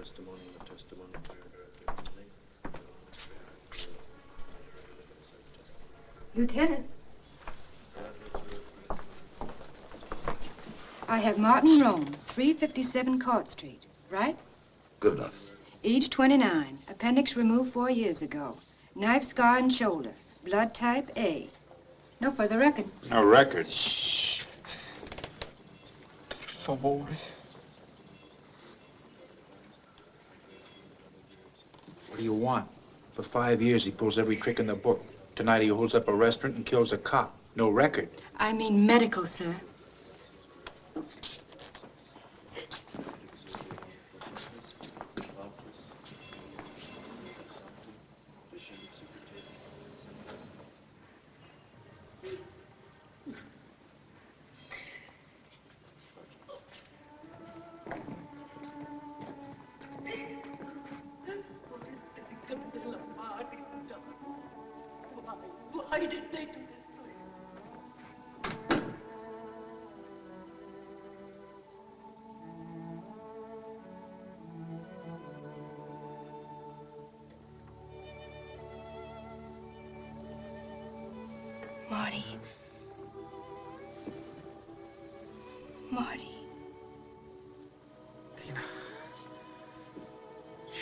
venit in testimonium et testimonium erit Lieutenant. I have Martin Rome, 357 Court Street, right? Good enough. Age 29. Appendix removed four years ago. Knife scar and shoulder. Blood type A. No further record. No record. Shh. Per favore. Do you want? For five years, he pulls every trick in the book. Tonight, he holds up a restaurant and kills a cop. No record. I mean medical, sir.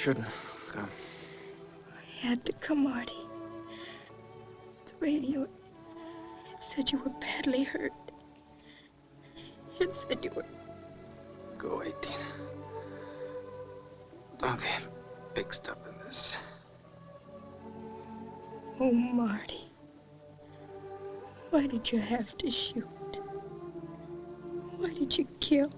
Shouldn't have come. I had to come, Marty. The radio, it said you were badly hurt. It said you were. Go away, Tina. Don't get mixed up in this. Oh, Marty. Why did you have to shoot? Why did you kill?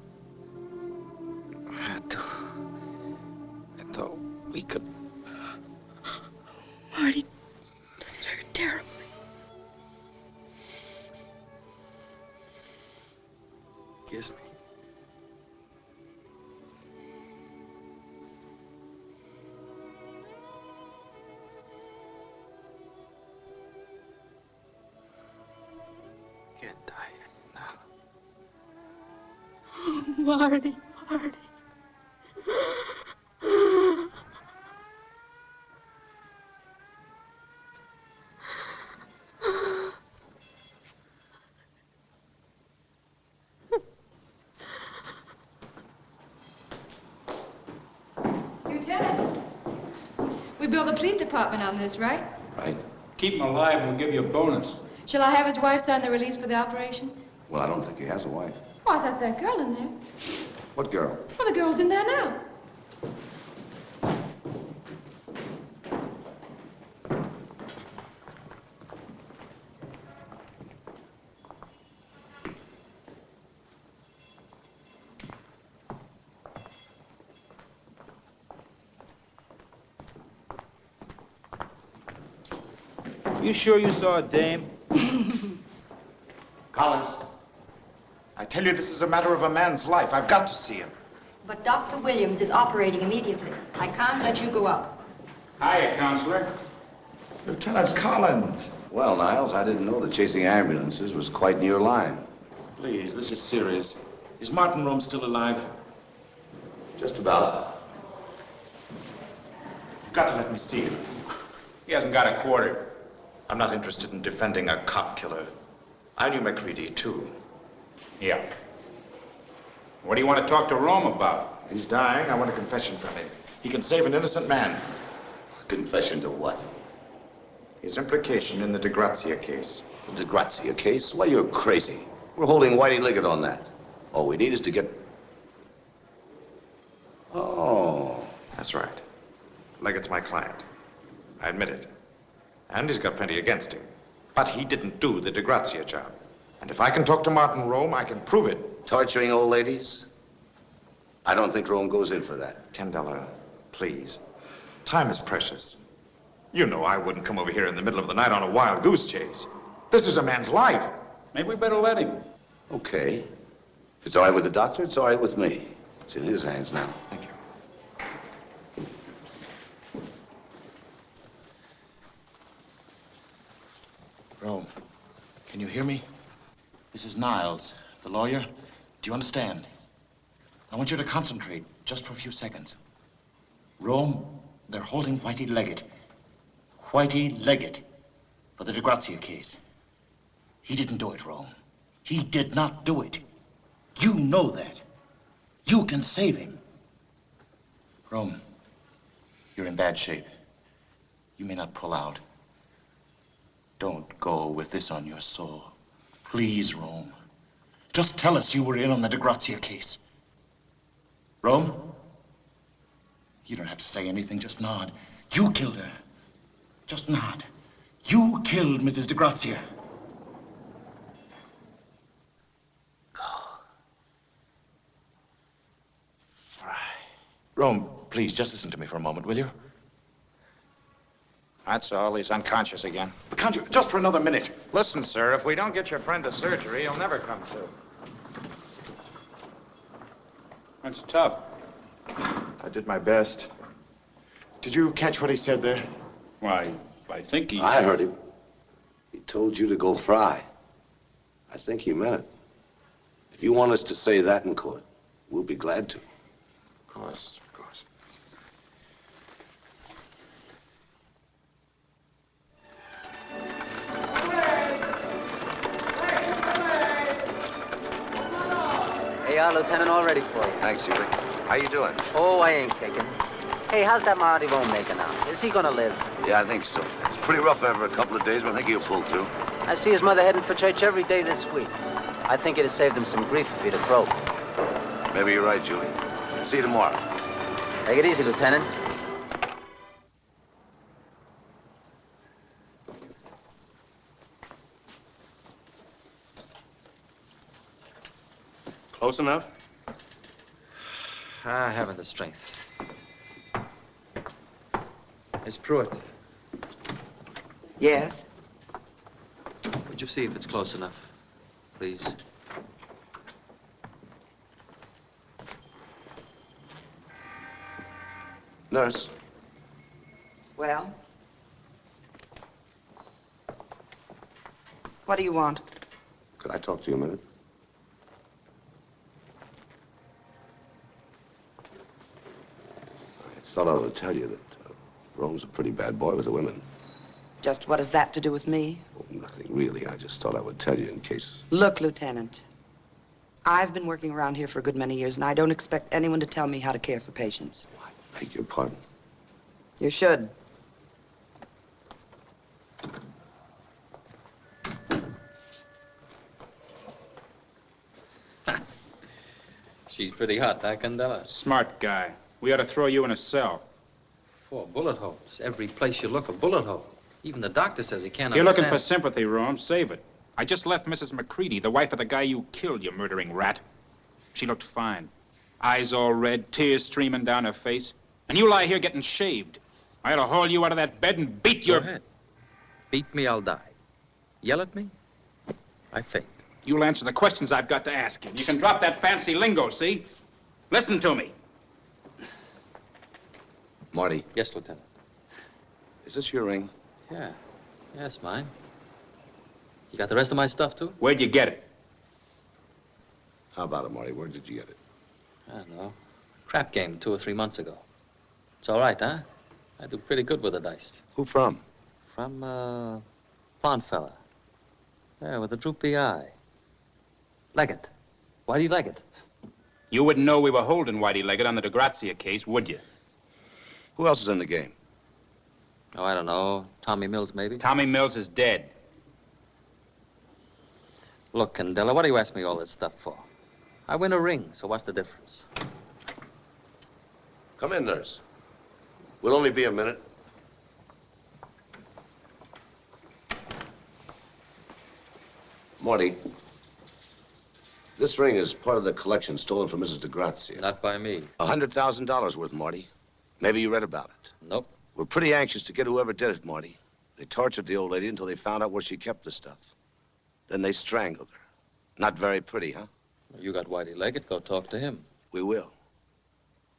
We billed the police department on this, right? Right? Keep him alive and we'll give you a bonus. Shall I have his wife sign the release for the operation? Well, I don't think he has a wife. Oh, I thought that girl in there. What girl? Well, the girl's in there now. Are you sure you saw a dame? Collins. I tell you, this is a matter of a man's life. I've got to see him. But Dr. Williams is operating immediately. I can't let you go out. Hiya, counselor. Lieutenant Collins. Well, Niles, I didn't know that chasing ambulances was quite in your line. Please, this is serious. Is Martin Rome still alive? Just about. You've got to let me see him. He hasn't got a quarter. I'm not interested in defending a cop killer. I knew McCready, too. Yeah. What do you want to talk to Rome about? He's dying. I want a confession from him. He can save an innocent man. Confession to what? His implication in the DeGrazia case. The DeGrazia case? Why, you're crazy. We're holding Whitey Leggett on that. All we need is to get... Oh. That's right. Leggett's my client. I admit it. And he's got plenty against him. But he didn't do the DeGrazia job. And if I can talk to Martin Rome, I can prove it. Torturing old ladies? I don't think Rome goes in for that. Candela, please. Time is precious. You know I wouldn't come over here in the middle of the night on a wild goose chase. This is a man's life. Maybe we better let him. Okay. If it's all right with the doctor, it's all right with me. It's in his hands now. Thank you. Can you hear me? This is Niles, the lawyer. Do you understand? I want you to concentrate just for a few seconds. Rome, they're holding Whitey Leggett. Whitey Leggett for the De Grazia case. He didn't do it, Rome. He did not do it. You know that. You can save him. Rome, you're in bad shape. You may not pull out. Don't go with this on your soul. Please, Rome. Just tell us you were in on the DeGrazia case. Rome? You don't have to say anything, just nod. You killed her. Just nod. You killed Mrs. DeGrazia. Rome, please, just listen to me for a moment, will you? That's all. He's unconscious again. But can't you, just for another minute? Listen, sir, if we don't get your friend to surgery, he'll never come to. That's tough. I did my best. Did you catch what he said there? Why, I think he... I heard him. He told you to go fry. I think he meant it. If you want us to say that in court, we'll be glad to. Of course, of course. Hey, our lieutenant, all ready for you. Thanks, Huey. How you doing? Oh, I ain't kicking. Hey, how's that Marty Rome making out? Is he gonna live? Yeah, I think so. It's pretty rough after a couple of days, but I think he'll pull through. I see his mother heading for church every day this week. I think it'd have saved him some grief if he'd have croaked. Maybe you're right, Julie. See you tomorrow. Take it easy, Lieutenant. Close enough? I haven't the strength. Miss Pruitt, Yes? would you see if it's close enough, please? Nurse, Well? What do you want? could I talk to you a minute? I thought I ought to tell you that uh, Rome's a pretty bad boy with the women. Just what has that to do with me? Oh, nothing really. I just thought I would tell you in case. Look, Lieutenant. I've been working around here for a good many years, and I don't expect anyone to tell me how to care for patients. I beg your pardon. You should. She's pretty hot, huh, Candela? Smart guy. We ought to throw you in a cell. Four bullet holes. Every place you look, a bullet hole. Even the doctor says he can't You're looking for sympathy, Rome. Save it. I just left Mrs. McCready, the wife of the guy you killed, you murdering rat. She looked fine. Eyes all red, tears streaming down her face. And you lie here getting shaved. I ought to haul you out of that bed and beat Go your... ahead. Beat me, I'll die. Yell at me, I faint. You'll answer the questions I've got to ask you. You can drop that fancy lingo, see? Listen to me. Marty, Yes, Lieutenant. is this your ring? Yeah. Yes, mine. You got the rest of my stuff, too? Where'd you get it? How about it, Marty? Where did you get it? I don't know. Crap game two or three months ago. It's all right, huh? I do pretty good with the dice. Who from? From, uh, blonde fella. Yeah, with a droopy eye. Leggett. Why do you like it? You wouldn't know we were holding Whitey Leggett on the DeGrazia case, would you? Who else is in the game? Oh, I don't know. Tommy Mills, maybe? Tommy Mills is dead. Look, Candela, what do you ask me all this stuff for? I win a ring, so what's the difference? Come in, nurse. We'll only be a minute. Marty, this ring is part of the collection stolen from Mrs. DeGrazia. Not by me. A hundred thousand dollars worth, Marty. Maybe you read about it. Nope. We're pretty anxious to get whoever did it, Marty. They tortured the old lady until they found out where she kept the stuff. Then they strangled her. Not very pretty, huh? You got Whitey Leggett. Go talk to him. We will.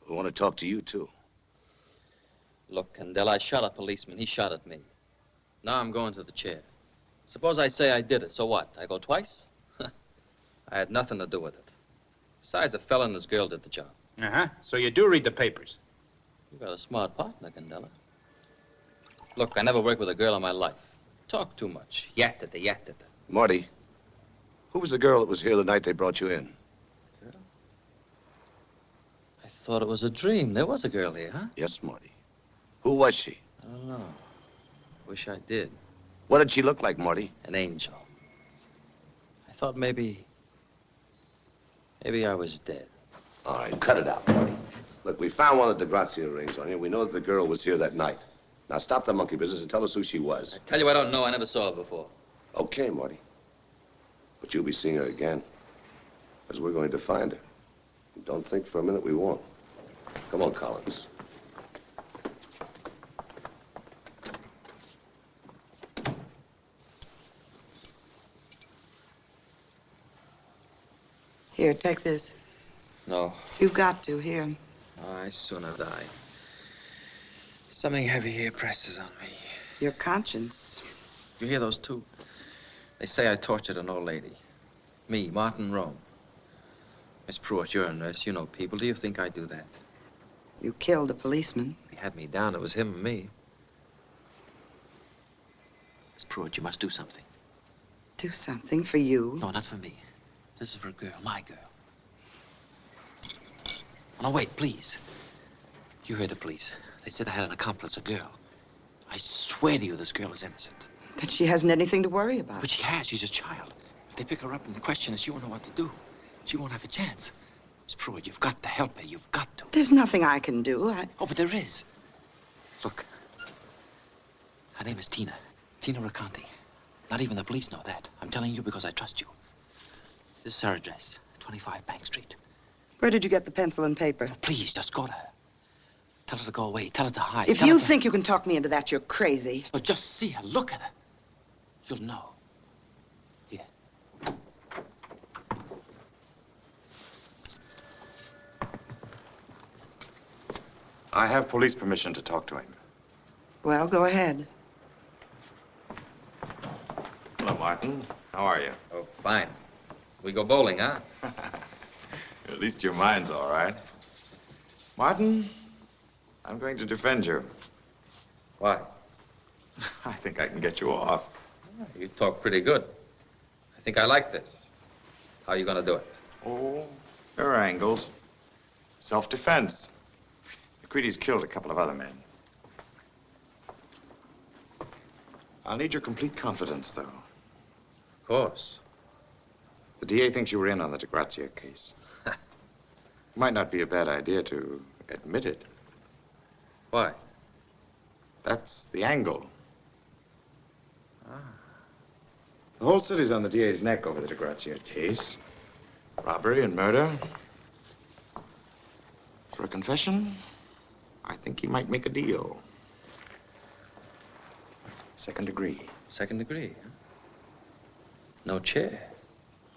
We want to talk to you, too. Look, Candela, I shot a policeman. He shot at me. Now I'm going to the chair. Suppose I say I did it, so what? I go twice? I had nothing to do with it. Besides, a fella and his girl did the job. Uh-huh. So you do read the papers. You got a smart partner, Candela. Look, I never worked with a girl in my life. Talk too much. Yattata, yattata. Marty, who was the girl that was here the night they brought you in? Girl? I thought it was a dream. There was a girl here, huh? Yes, Marty. Who was she? I don't know. Wish I did. What did she look like, Marty? An angel. I thought maybe. Maybe I was dead. All right, cut it out, Marty. Look, we found one of the DeGrazia rings on you. We know that the girl was here that night. Now stop the monkey business and tell us who she was. I tell you I don't know. I never saw her before. Okay, Marty. But you'll be seeing her again. Because we're going to find her. Don't think for a minute we won't. Come on, Collins. Here, take this. No. You've got to. Here. I sooner die. Something heavy here presses on me. Your conscience. You hear those two? They say I tortured an old lady. Me, Martin Rome. Miss Pruitt, you're a nurse. You know people. Do you think I'd do that? You killed a policeman. He had me down. It was him and me. Miss Pruitt, you must do something. Do something for you. No, not for me. This is for a girl, my girl. No, wait, please. You heard the police. They said I had an accomplice, a girl. I swear to you this girl is innocent. That she hasn't anything to worry about. But she has. She's a child. If they pick her up and question her, she won't know what to do. She won't have a chance. Miss Pruitt, you've got to help her. You've got to. There's nothing I can do. I... Oh, but there is. Look. Her name is Tina. Tina Raconti. Not even the police know that. I'm telling you because I trust you. This is her address, 25 Bank Street. Where did you get the pencil and paper? Oh, please, just go to her. Tell her to go away. Tell her to hide. If Tell you her to- think you can talk me into that, you're crazy. Oh, just see her. Look at her. You'll know. Here. I have police permission to talk to him. Well, go ahead. Hello, Martin. How are you? Oh, fine. We go bowling, huh? At least your mind's all right. Martin, I'm going to defend you. Why? I think I can get you off. You talk pretty good. I think I like this. How are you going to do it? Oh, there are angles. Self-defense. McCready's killed a couple of other men. I'll need your complete confidence, though. Of course. The DA thinks you were in on the DeGrazia case. Might not be a bad idea to admit it. Why? That's the angle. Ah. The whole city's on the DA's neck over the DeGrazia case. Robbery and murder. For a confession, I think he might make a deal. Second degree. Second degree, huh? No chair.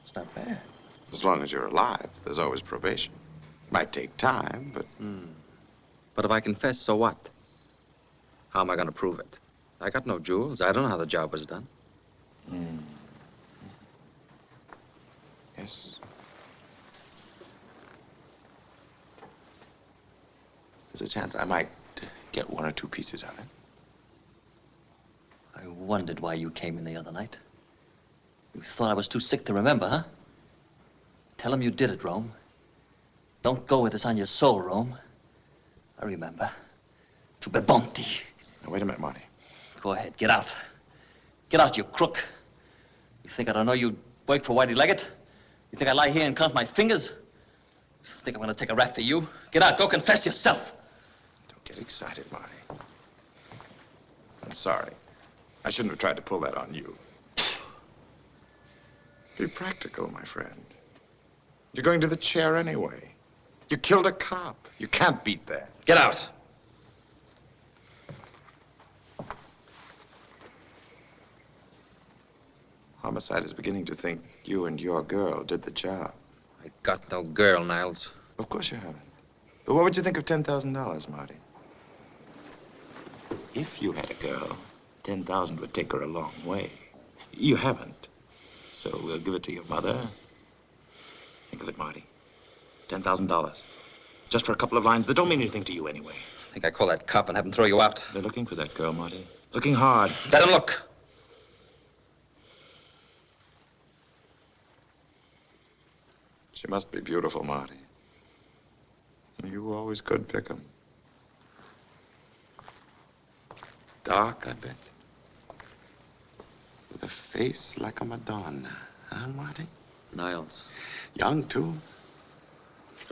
It's not bad. As long as you're alive, there's always probation. Might take time, but Hmm. But if I confess, so what? How am I going to prove it? I got no jewels. I don't know how the job was done. Hmm. Yes. There's a chance I might get one or two pieces of it. I wondered why you came in the other night. You thought I was too sick to remember, huh? Tell him you did it, Rome. Don't go with this on your soul, Rome. I remember. To Bebonti. Now, wait a minute, Marty. Go ahead, get out. Get out, you crook. You think I don't know you'd work for Whitey Leggett? You think I lie here and count my fingers? You think I'm gonna take a rap for you? Get out, go confess yourself. Don't get excited, Marty. I'm sorry. I shouldn't have tried to pull that on you. Be practical, my friend. You're going to the chair anyway. You killed a cop. You can't beat that. Get out. Homicide is beginning to think you and your girl did the job. I got no girl, Niles. Of course you haven't. But what would you think of $10,000, Marty? If you had a girl, 10,000 would take her a long way. You haven't. So we'll give it to your mother. Think of it, Marty. $10,000. Just for a couple of lines that don't mean anything to you anyway. I think I call that cop and have him throw you out. They're looking for that girl, Marty. Looking hard. Let him look. She must be beautiful, Marty. You always could pick 'em. Dark, I bet. With a face like a Madonna. Huh, Marty? Niles, Young, too.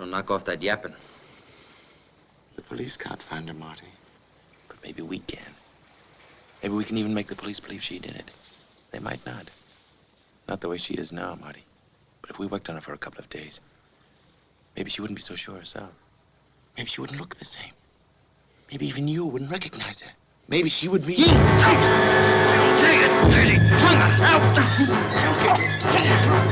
Don't knock off that yapping. The police can't find her, Marty. But maybe we can. Maybe we can even make the police believe she did it. They might not. Not the way she is now, Marty. But if we worked on her for a couple of days, maybe she wouldn't be so sure herself. Maybe she wouldn't look the same. Maybe even you wouldn't recognize her. Maybe she would be. He tried to kill me. Tina.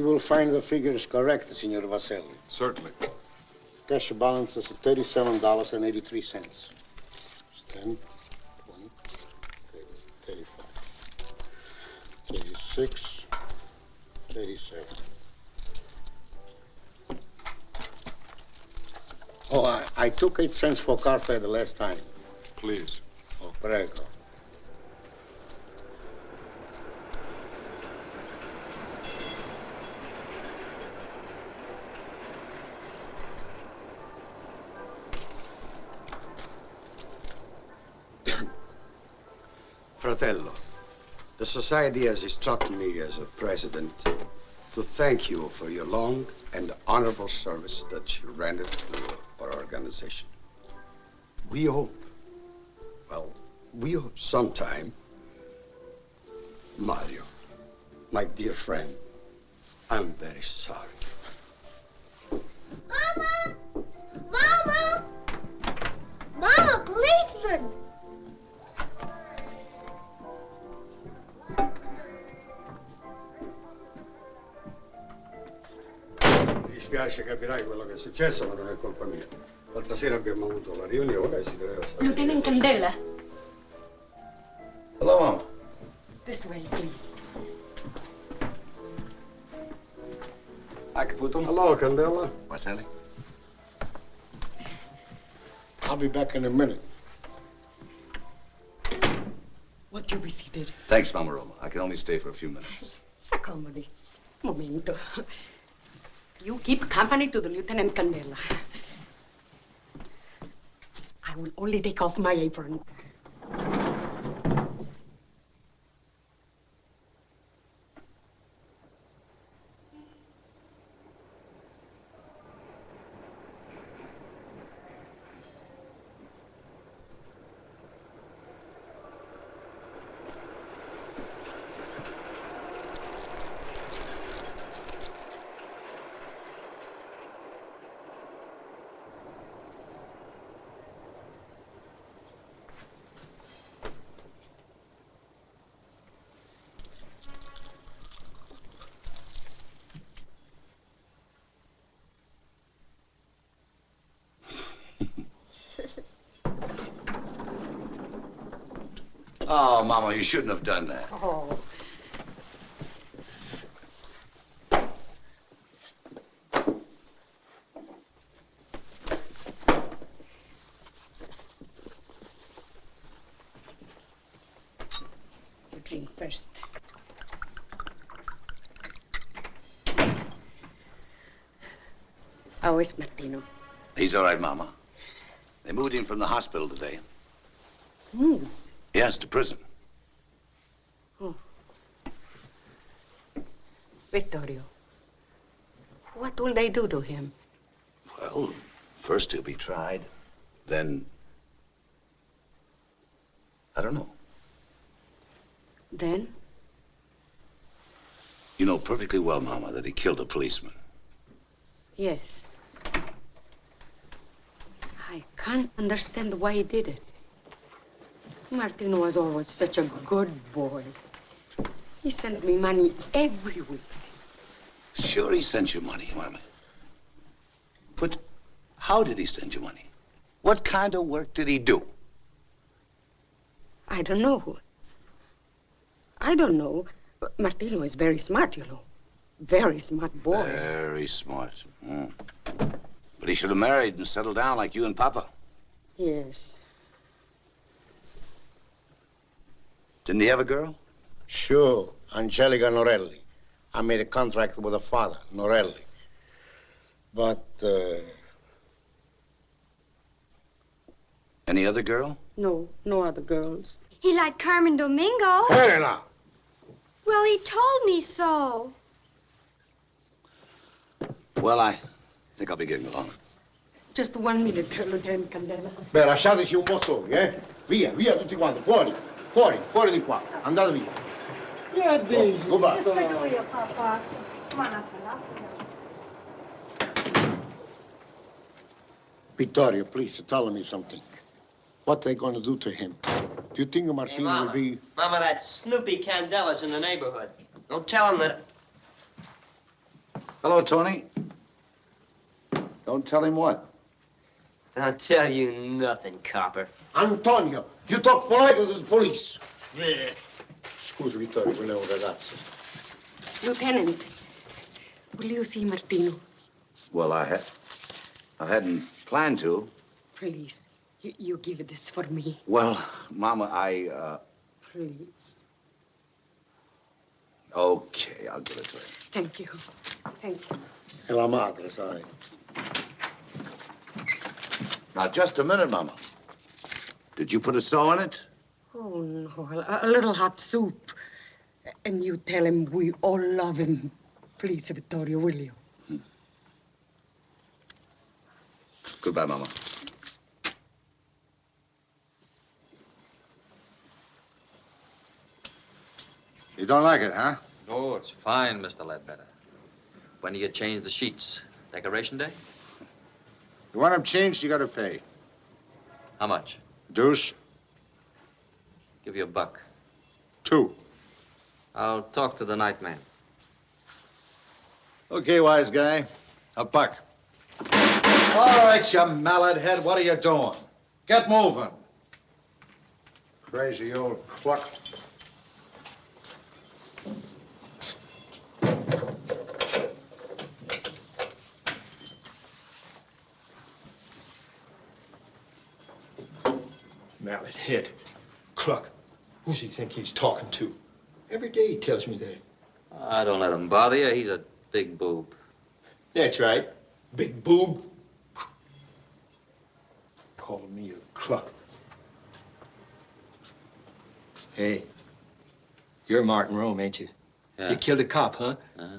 You will find the figures correct, Senor Vaselli. Certainly. Cash balance is thirty-seven dollars and eighty-three cents. Ten, twenty, thirty, thirty-five, thirty-six, thirty-seven. Oh, I, I took eight cents for car fare the last time. Please. Oh, prego. Society has instructed me as a president to thank you for your long and honorable service that you rendered to our organization. We hope, well, we hope sometime, Mario, my dear friend, I'm very sorry. Capirai quello che è successo, ma non è colpa mia. L'altra sera abbiamo avuto la riunione e si doveva stare. Lieutenant Candela. Hello, Mom. This way, please. I can put them. Hello, Candela. Marcelli? I'll be back in a minute. Won't you be seated? Thanks, Mama Roma. I can only stay for a few minutes. S'accomodi. Momento. You keep company to the Lieutenant Candela. I will only take off my apron. Oh, Mama, you shouldn't have done that. Oh. You drink first. How is Martino? He's all right, Mama. They moved him from the hospital today. Hmm. Yes, to prison. Vittorio, what will they do to him? Well, first he'll be tried. Then. I don't know. Then? You know perfectly well, Mama, that he killed a policeman. Yes. I can't understand why he did it. Martino was always such a good boy. He sent me money every week. Sure, he sent you money, Mama. But how did he send you money? What kind of work did he do? I don't know. I don't know. Martino is very smart, you know. Very smart boy. Very smart. Hmm. But he should have married and settled down like you and Papa. Yes. Didn't he have a girl? Sure, Angelica Norelli. I made a contract with her father, Norelli. But, uh, Any other girl? No, no other girls. He liked Carmen Domingo. Helena! Well, he told me so. Well, I think I'll be getting along. Just one minute, Lieutenant Candela. Beh, lasciateci un po' soli, eh? Via, via tutti quanti, fuori, fuori, fuori di qua. Andate via. Yeah, Daisy. Goodbye. Aspetta io, papà. Come on, Vittorio, please, tell me something. What they gonna do to him? Do you think Hey, Martino will Mama. be... Mama, that Snoopy Candela's in the neighborhood. Don't tell him that. Hello, Tony. Don't tell him what? Don't tell you nothing, copper. Antonio, you talk polite to the police. Scusi, Vittorio, volevo ragazzo. Lieutenant, will you see Martino? Well, I had. I hadn't planned to. Please, you, you give this for me. Well, Mama, I, uh. Please. Okay, I'll give it to him. Thank you. Thank you. E la madre, sai. Now, just a minute, Mama. Did you put a saw in it? Oh, no, a, a little hot soup. And you tell him we all love him. Please, Vittorio, will you? Hmm. Goodbye, Mama. You don't like it, huh? Oh, it's fine, Mr. Ledbetter. When do you change the sheets? Decoration day? You want them changed, you gotta pay. How much? Deuce, Give you a buck. two. I'll talk to the night man. Okay, wise guy. A buck. All right, you mallet head, what are you doing? Get moving. Crazy old cluck. Mallet head. Cluck. Who's he think he's talking to? Every day he tells me that. I don't let him bother you. He's a big boob. That's right. Big boob. Calling me a cluck. Hey, you're Martin Rome, ain't you? Yeah. You killed a cop, huh? Uh-huh.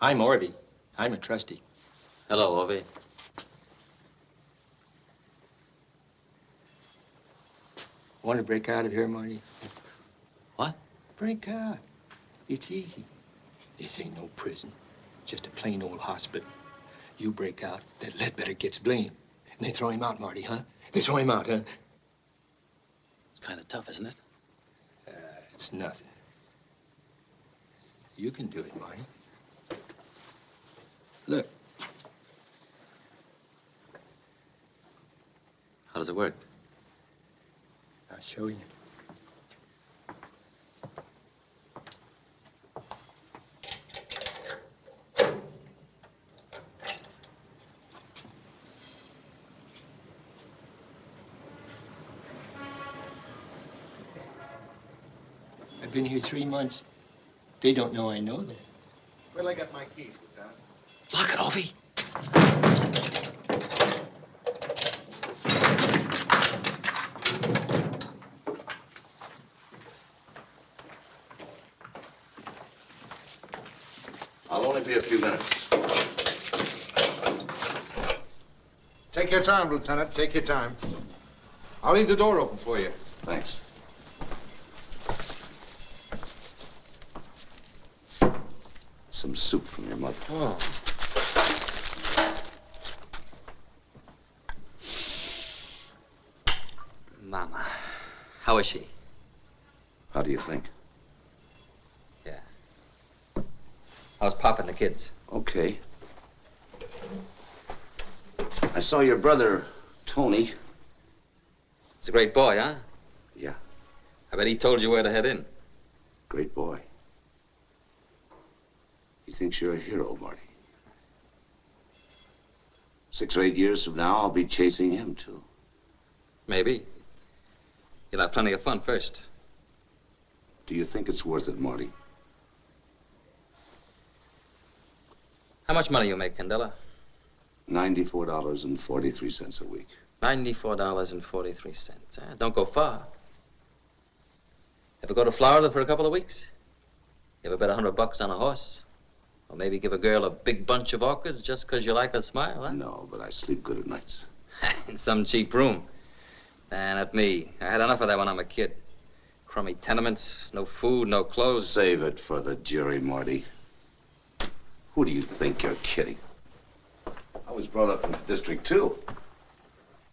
I'm Orby. I'm a trustee. Hello, Orby. Want to break out of here, Marty? What? Break out. It's easy. This ain't no prison. Just a plain old hospital. You break out, that Ledbetter gets blamed. And they throw him out, Marty, huh? They throw him out, huh? It's kind of tough, isn't it? Uh, it's nothing. You can do it, Marty. Look, How does it work? I'll show you. I've been here three months. They don't know I know that. Where'll I get my keys, Lieutenant? Lock it, Orby. Be a few minutes. Take your time, Lieutenant. Take your time. I'll leave the door open for you. Thanks. Some soup from your mother. Oh. Mama. How is she? How do you think? How's Pop and the kids? Okay. I saw your brother, Tony. It's a great boy, huh? Yeah. I bet he told you where to head in. Great boy. He thinks you're a hero, Marty. Six or eight years from now, I'll be chasing him, too. Maybe. You'll have plenty of fun first. Do you think it's worth it, Marty? How much money you make, Candela? $94.43 a week. $94.43. Huh? Eh? Don't go far. Ever go to Florida for a couple of weeks? You ever bet a hundred bucks on a horse? Or maybe give a girl a big bunch of orchids just 'cause you like her smile, huh? No, but I sleep good at nights. In some cheap room. And at me. I had enough of that when I'm a kid. Crummy tenements, no food, no clothes. Save it for the jury, Marty. Who do you think you're kidding? I was brought up in the district, too.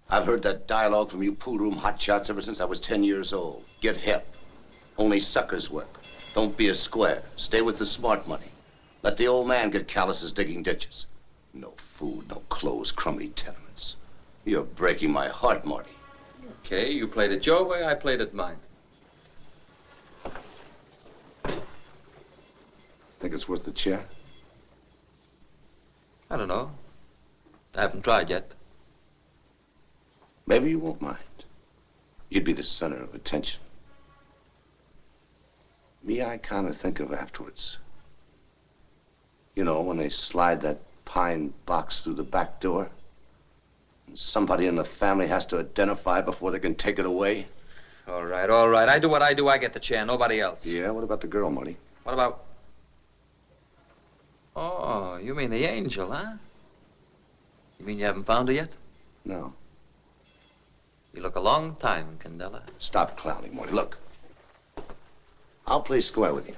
I've heard that dialogue from you pool room hotshots ever since I was 10 years old. Get help. Only suckers work. Don't be a square. Stay with the smart money. Let the old man get calluses digging ditches. No food, no clothes, crummy tenements. You're breaking my heart, Marty. Okay, you played it your way, I played it mine. Think it's worth the chair? I don't know. I haven't tried yet. Maybe you won't mind. You'd be the center of attention. Me, I kind of think of afterwards. You know, when they slide that pine box through the back door. And somebody in the family has to identify before they can take it away. All right, all right. I do what I do, I get the chair, nobody else. Yeah, what about the girl, Marty? What about... Oh, you mean the angel, huh? You mean you haven't found her yet? No. You look a long time, Candela. Stop clowning, Marty. Look. I'll play square with you.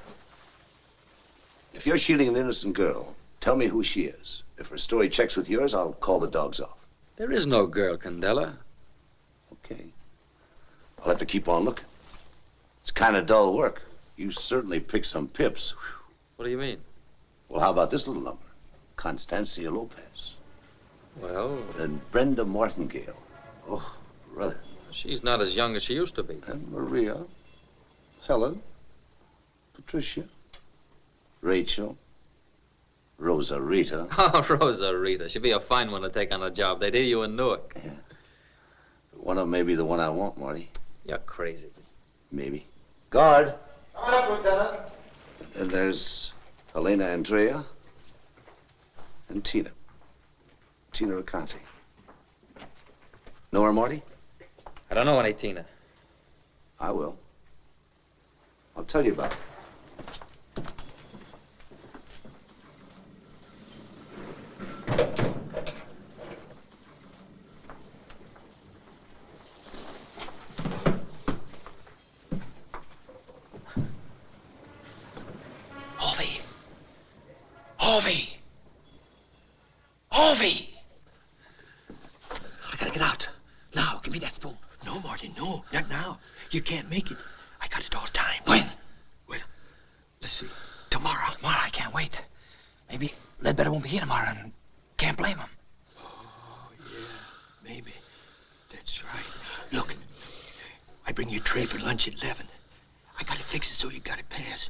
If you're shielding an innocent girl, tell me who she is. If her story checks with yours, I'll call the dogs off. There is no girl, Candela. Okay. I'll have to keep on looking. It's kind of dull work. You certainly picked some pips. What do you mean? Well, how about this little number? Constancia Lopez. Well... And Brenda Martingale. Oh, brother. She's not as young as she used to be. And Maria. Helen. Patricia. Rachel. Rosa Rita. Oh, Rosa Rita. She'd be a fine one to take on a job. They'd hear you in Newark. Yeah. One of them may be the one I want, Marty. You're crazy. Maybe. Guard. Come up, Lieutenant. And there's Elena Andrea and Tina. Tina Raconti. Know her, Marty? I don't know any Tina. I will. I'll tell you about it. Harvey. Harvey. Harvey. I gotta get out. Now, give me that spoon. No, Marty, no. Not now. You can't make it. I got it all time. When? Well, let's see. Tomorrow. Tomorrow, I can't wait. Maybe Ledbetter won't be here tomorrow and can't blame him. Oh, yeah, maybe. That's right. Look, I bring you a tray for lunch at 11. I gotta fix it so you got it pass.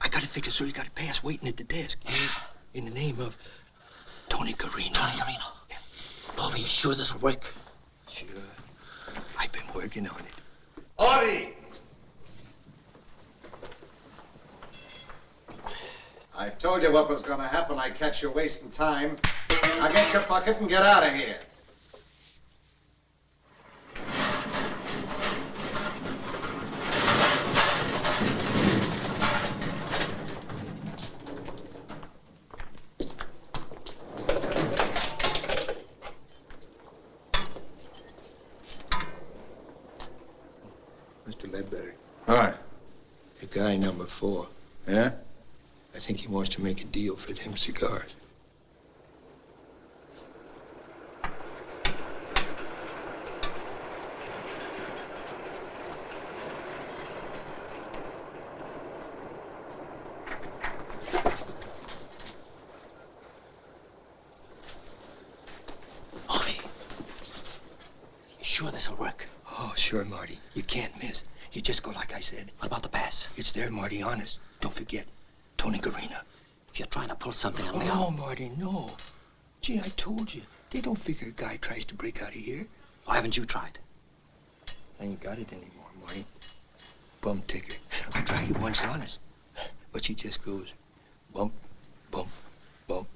I gotta fix it so you got it pass waiting at the desk. Yeah. In the name of Tony Carino. Tony Carino. Yeah. Love, you sure this'll work? Sure. I've been working on it. Artie! I told you what was gonna happen. I catch you wasting time. Now get your bucket and get out of here. number four. Yeah? I think he wants to make a them cigars. You sure this'll work? Oh, sure, Marty. You can't miss. You just go like I said. What about the pass? It's there, Marty, honest. Don't forget. Tony Garina. If you're trying to pull something on Oh, no, Marty, no. Gee, I told you. They don't figure a guy tries to break out of here. Why haven't you tried? I ain't got it anymore, Marty. Bum ticker. I tried it once, honest. But she just goes bump, bump, bump.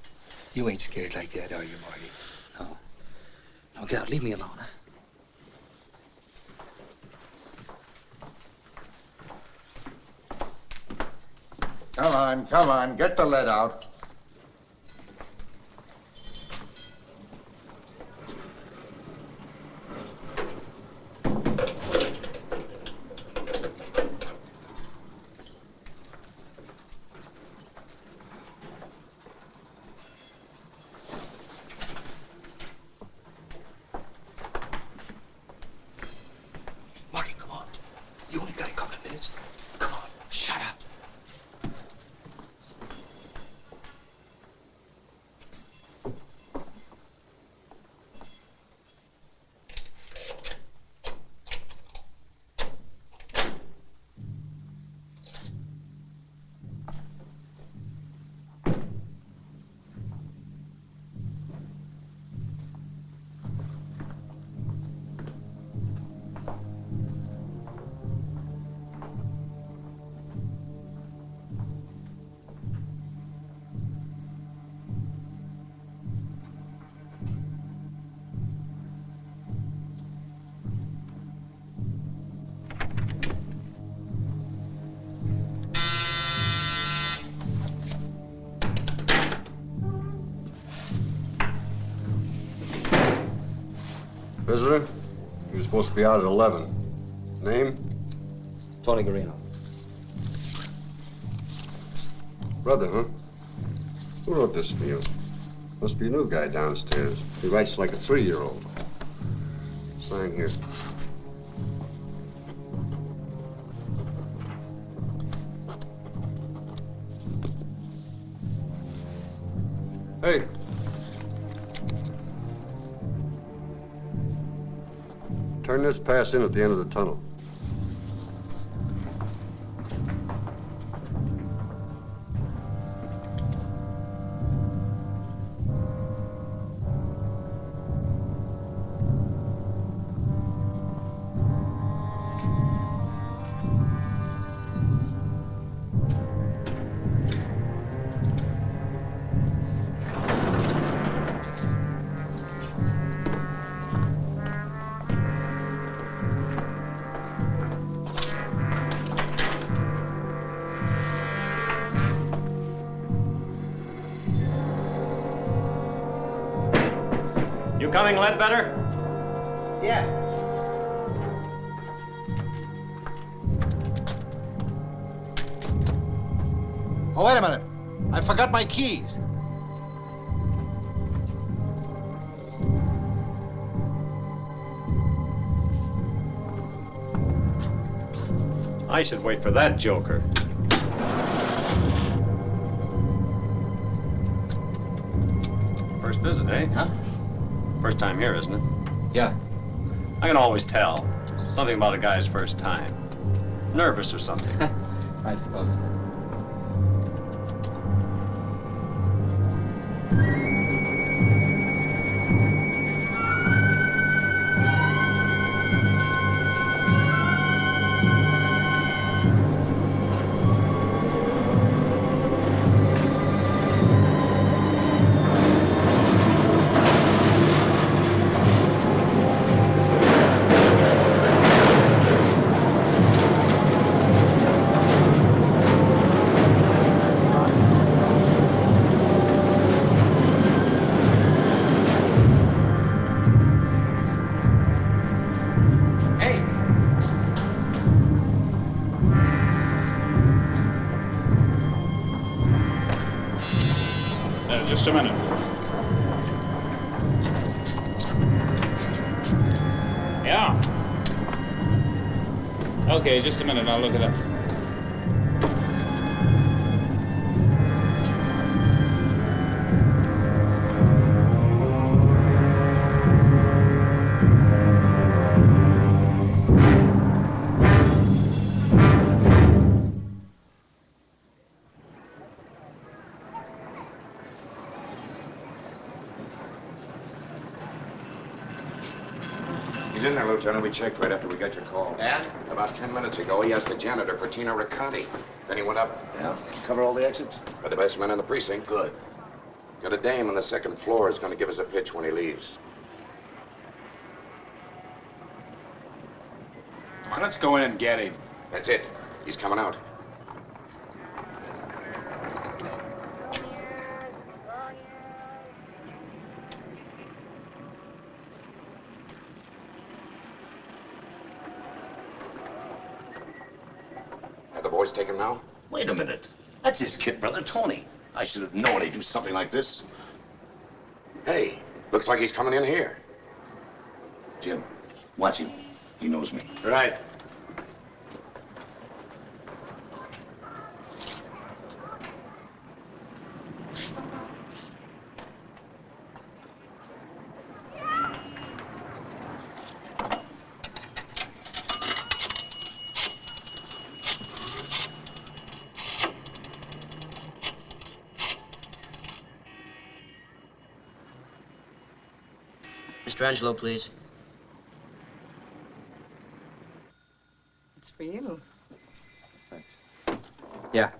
You ain't scared like that, are you, Marty? No. No, get out. Leave me alone, huh? Come on, come on, get the lead out. Visitor? He was supposed to be out at 11. Name? Tony Garino. Brother, huh? Who wrote this for you? Must be a new guy downstairs. He writes like a three-year-old. Sign here. Pass in at the end of the tunnel. Keys. I should wait for that joker. First visit, eh? Huh? First time here, isn't it? Yeah. I can always tell. Something about a guy's first time. Nervous or something. I suppose. Just a minute. Yeah. Okay, just a minute. I'll look it up. He's in. We checked right after we got your call. And? About ten minutes ago, he asked the janitor for Tina Raconti. Then he went up. Yeah? Cover all the exits? For the best man in the precinct. Good. Got a dame on the second floor is going to give us a pitch when he leaves. Come on, let's go in and get him. That's it. He's coming out. Are the boys taken now? Wait a minute. That's his kid brother, Tony. I should have known he'd do something like this. Hey, looks like he's coming in here. Jim, watch him. He knows me. Right. Mr. Angelo, please. It's for you. Yeah.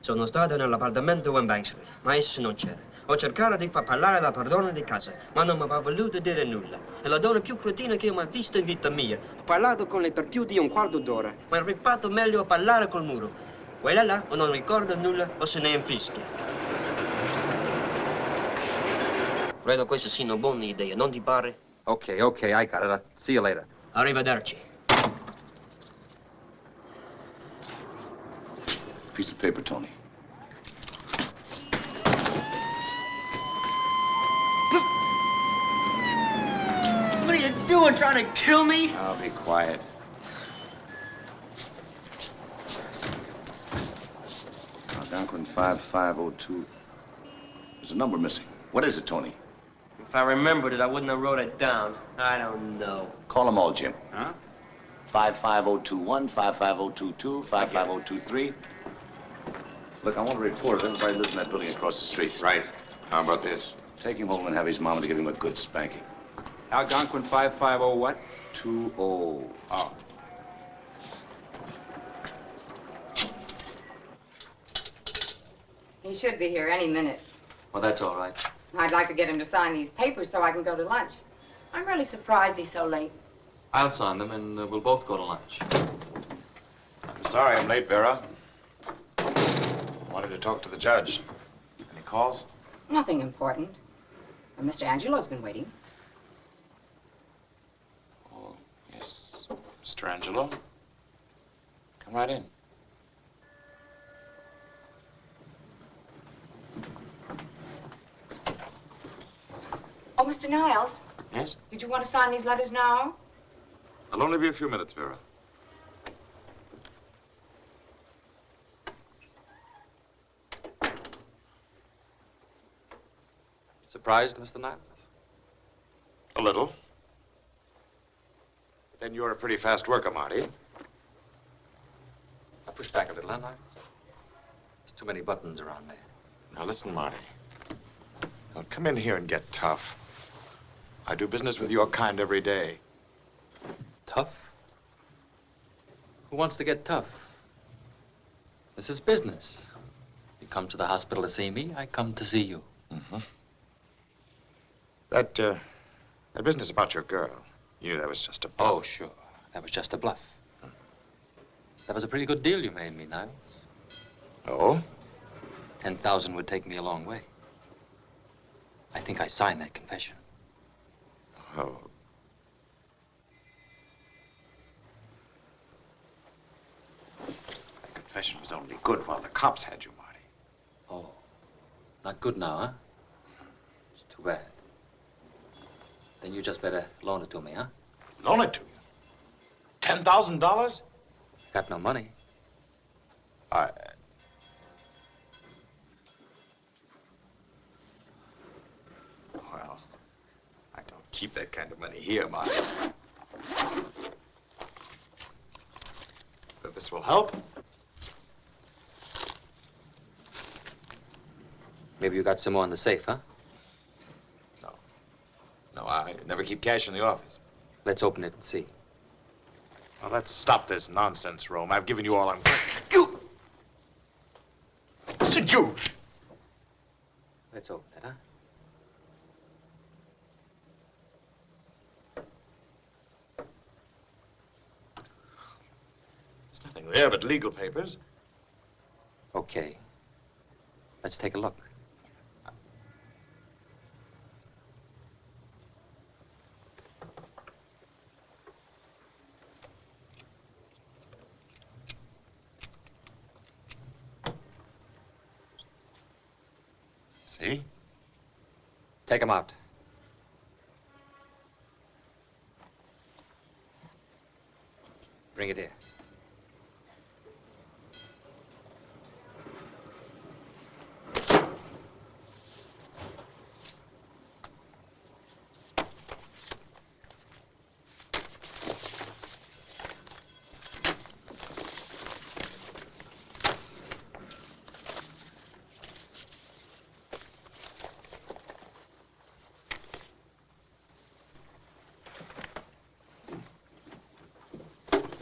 Sono stato nell'appartamento One Bank Street, ma esso non c'era. Ho cercato di far parlare la padrona di casa, ma non mi aveva voluto dire nulla. È la donna più cretina che ho mai visto in vita mia. Ho parlato con lei per più di un quarto d'ora, ma è rifatto meglio a parlare col muro. Quella là o non ricorda nulla o se ne infischia. Credo queste siano buone idee, non ti pare? Okay, okay, I got it. I'll see you later. Arrivederci. Piece of paper, Tony. What are you doing, trying to kill me? I'll be quiet. Algonquin 5502. There's a number missing. What is it, Tony? If I remembered it, I wouldn't have wrote it down. I don't know. Call them all, Jim. Huh? 55021, 55022, 55023. Look, I want a report of everybody lives in that building across the street. Right. How about this? Take him home and have his mama to give him a good spanking. Algonquin 550 what? 20. Oh. He should be here any minute. Well, that's all right. I'd like to get him to sign these papers so I can go to lunch. I'm really surprised he's so late. I'll sign them, and uh, we'll both go to lunch. I'm sorry I'm late, Vera. Wanted to talk to the judge. Any calls? Nothing important. Uh, Mr. Angelo's been waiting. Oh, yes. Mr. Angelo. Come right in. Oh, Mr. Niles, Yes? did you want to sign these letters now? I'll only be a few minutes, Vera. Surprised, Mr. Niles? A little. Then you're a pretty fast worker, Marty. I push back a little, huh, Niles? There's too many buttons around there. Now listen, Marty. Don't come in here and get tough. I do business with your kind every day. Tough? Who wants to get tough? This is business. You come to the hospital to see me, I come to see you. Mm-hmm. That, uh, that business about your girl, you knew that was just a bluff. Oh, sure. That was just a bluff. That was a pretty good deal you made me, Niles. Oh? Ten thousand would take me a long way. I think I signed that confession. Oh. That confession was only good while the cops had you, Marty. Oh. Not good now, huh? It's too bad. Then you just better loan it to me, huh? Loan it to you? Ten thousand dollars? Got no money. I. Well, I don't keep that kind of money here, Marty. But this will help. Maybe you got some more in the safe, huh? No, No, I never keep cash in the office. Let's open it and see. Well, let's stop this nonsense, Rome. I've given you all I'm. You! Listen, you! Let's open it, huh? There's nothing there but legal papers. Okay. Let's take a look. See? Take him out. Bring it here.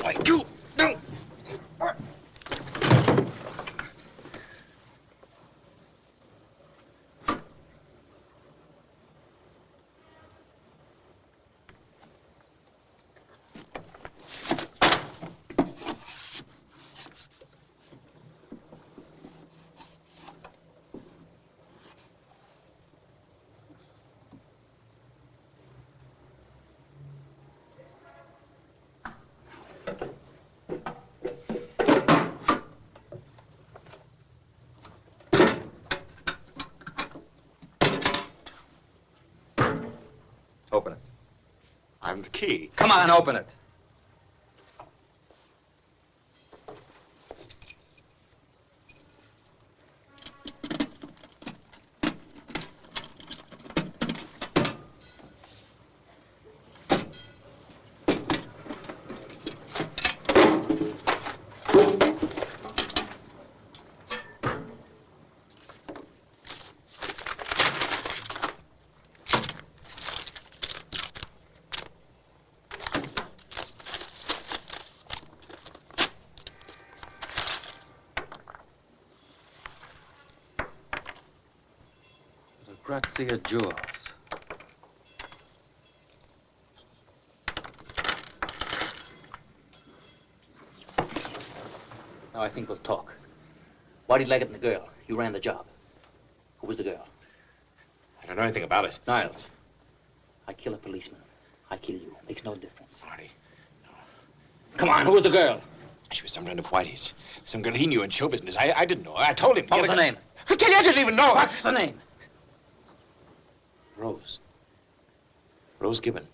Why, you! No! Open it. I'm the key. Come on, open it. The Grazia Jewels. Now I think we'll talk. Whitey Leggett and the girl. You ran the job. Who was the girl? I don't know anything about it. Niles. I kill a policeman. I kill you. Makes no difference. Marty. no. Come on, who was the girl? She was some friend of Whitey's. Some girl he knew in show business. I, I didn't know. I told him. What was her name? I tell you, I didn't even know. What's the name? Rose. Rose Given.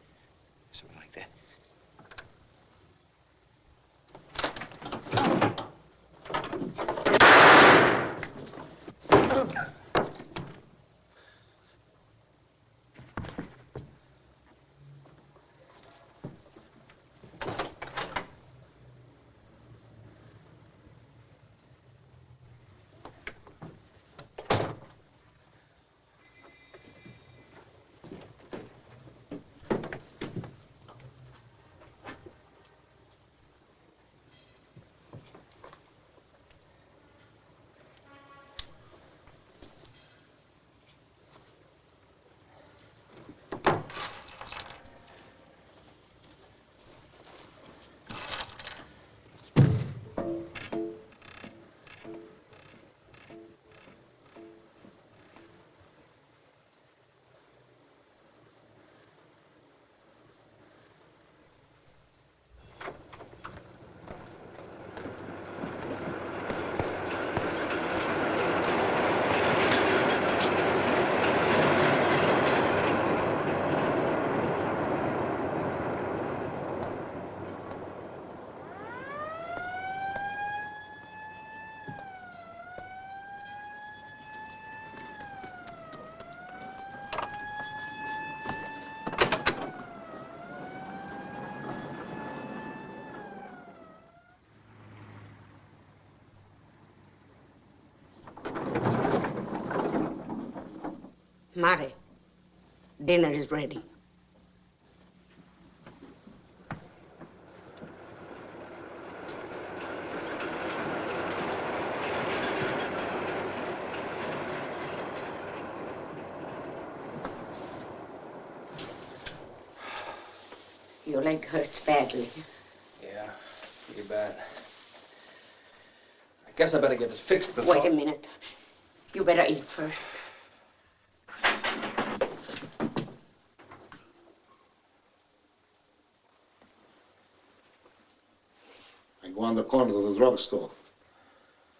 Mare, dinner is ready. Your leg hurts badly. Yeah, pretty bad. I guess I better get it fixed before... Wait a minute. You better eat first. I go on the corner to the drugstore.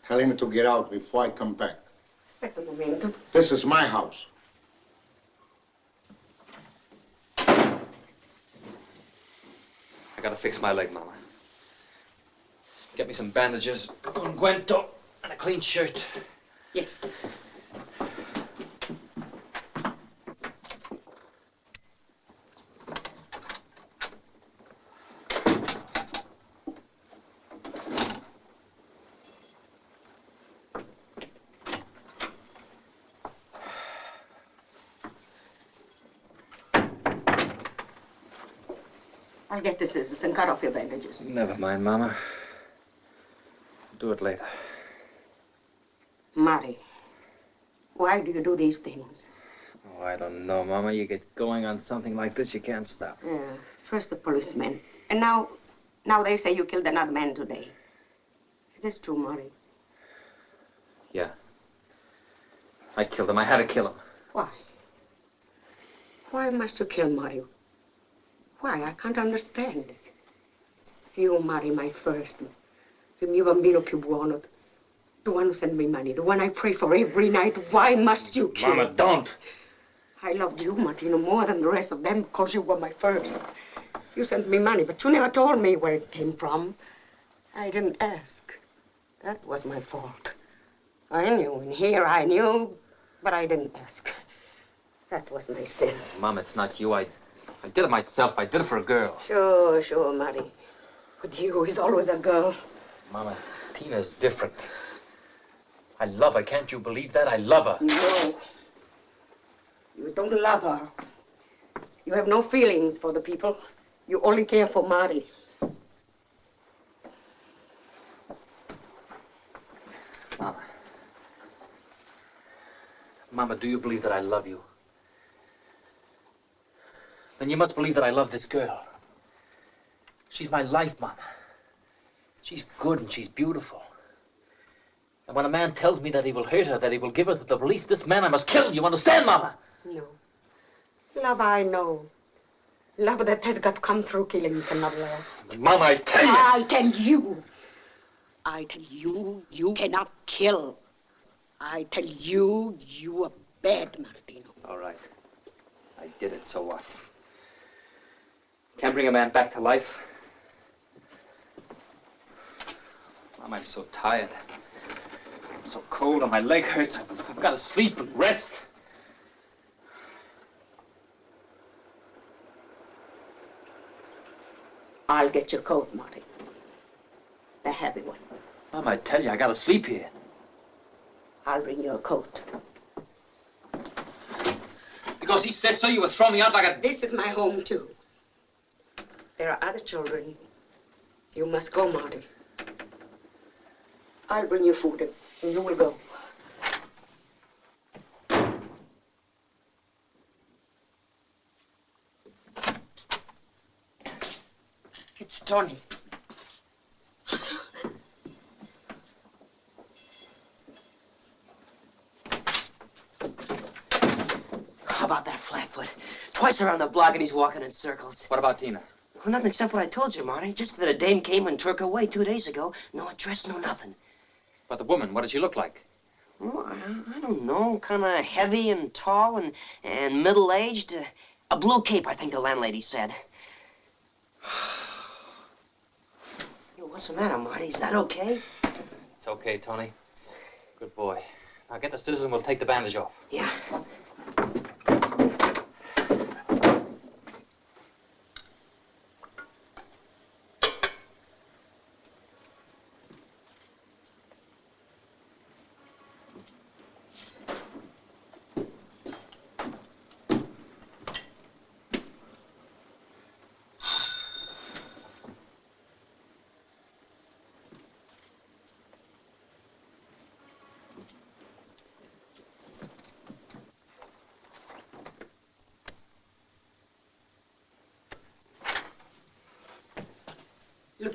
Tell him to get out before I come back. Aspetta un momento. This is my house. I gotta fix my leg, Mama. Get me some bandages, unguento, and a clean shirt. Yes. I'll get the scissors and cut off your bandages. Never mind, Mama. Do it later. Mari, why do you do these things? Oh, I don't know, Mama. You get going on something like this, you can't stop. Yeah, first the policeman, and now, now they say you killed another man today. Is this true, Mari? Yeah. I killed him. I had to kill him. Why? Why must you kill Mari? Why? I can't understand. You, marry my first. Il mio bambino più buono. The one who sent me money. The one I pray for every night. Why must you kill? Mama, don't. I loved you, Martino, more than the rest of them because you were my first. You sent me money, but you never told me where it came from. I didn't ask. That was my fault. I knew, and here I knew, but I didn't ask. That was my sin. Mom, it's not you. I, I did it myself. I did it for a girl. Sure, sure, Marty. With you, is always a girl. Mama, Tina's different. I love her. Can't you believe that? I love her. No. You don't love her. You have no feelings for the people. You only care for Marty. Mama. Mama, do you believe that I love you? Then you must believe that I love this girl. She's my life, Mama. She's good and she's beautiful. And when a man tells me that he will hurt her, that he will give her to the police, this man I must kill. You understand, Mama? No. Love, I know. Love that has got to come through killing cannot last. Mama, I tell you. I tell you. I tell you, you cannot kill. I tell you, you are bad, Martino. All right. I did it, so what? Can't bring a man back to life. Mom, I'm so tired. I'm so cold and my leg hurts. I've, got to sleep and rest. I'll get your coat, Marty. The heavy one. Mom, I tell you, I got to sleep here. I'll bring you a coat. Because he said so, you would throw me out like a... This is my home, too. There are other children. You must go, Marty. I'll bring you food, and you will go. It's Tony. How about that flatfoot? Twice around the block and he's walking in circles. What about Tina? Well, nothing except what I told you, Marty. Just that a dame came and took her away two days ago. No address, no nothing. But the woman, what did she look like? Oh, I, I don't know. Kind of heavy and tall and, and middle-aged. Uh, a blue cape, I think the landlady said. Yo, what's the matter, Marty? Is that okay? It's okay, Tony. Good boy. Now get the citizen, we'll take the bandage off. Yeah.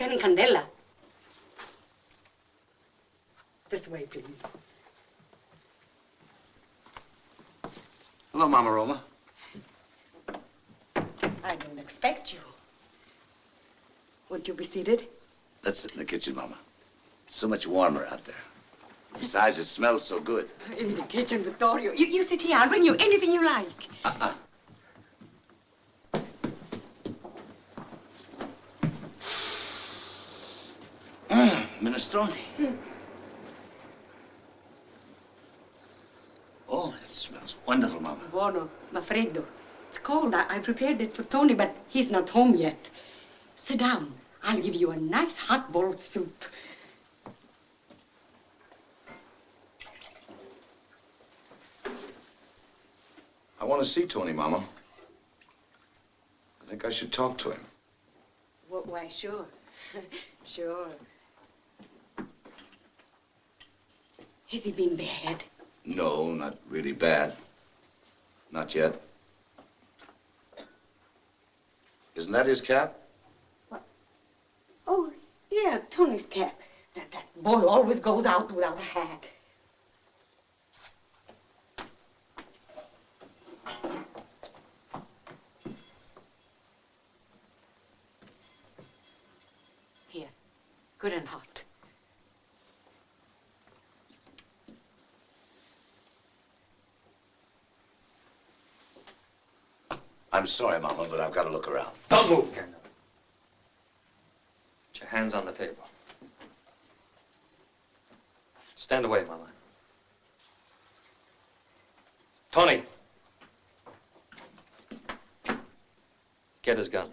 Lieutenant Candela. This way, please. Hello, Mama Roma. I didn't expect you. Won't you be seated? Let's sit in the kitchen, Mama. It's so much warmer out there. Besides, it smells so good. In the kitchen, Vittorio. You, you sit here. I'll bring you anything you like. Uh-uh. Minestrone. Oh, it smells wonderful, Mama. Buono, ma freddo. It's cold. I, I prepared it for Tony, but he's not home yet. Sit down. I'll give you a nice hot bowl of soup. I want to see Tony, Mama. I think I should talk to him. Wh- Why, sure. sure. Has he been bad? No, not really bad. Not yet. Isn't that his cap? What? Oh, yeah, Tony's cap. That, that boy always goes out without a hat. Here, good and hot. I'm sorry, Mama, but I've got to look around. Don't move, Candela. Put your hands on the table. Stand away, Mama. Tony. Get his gun.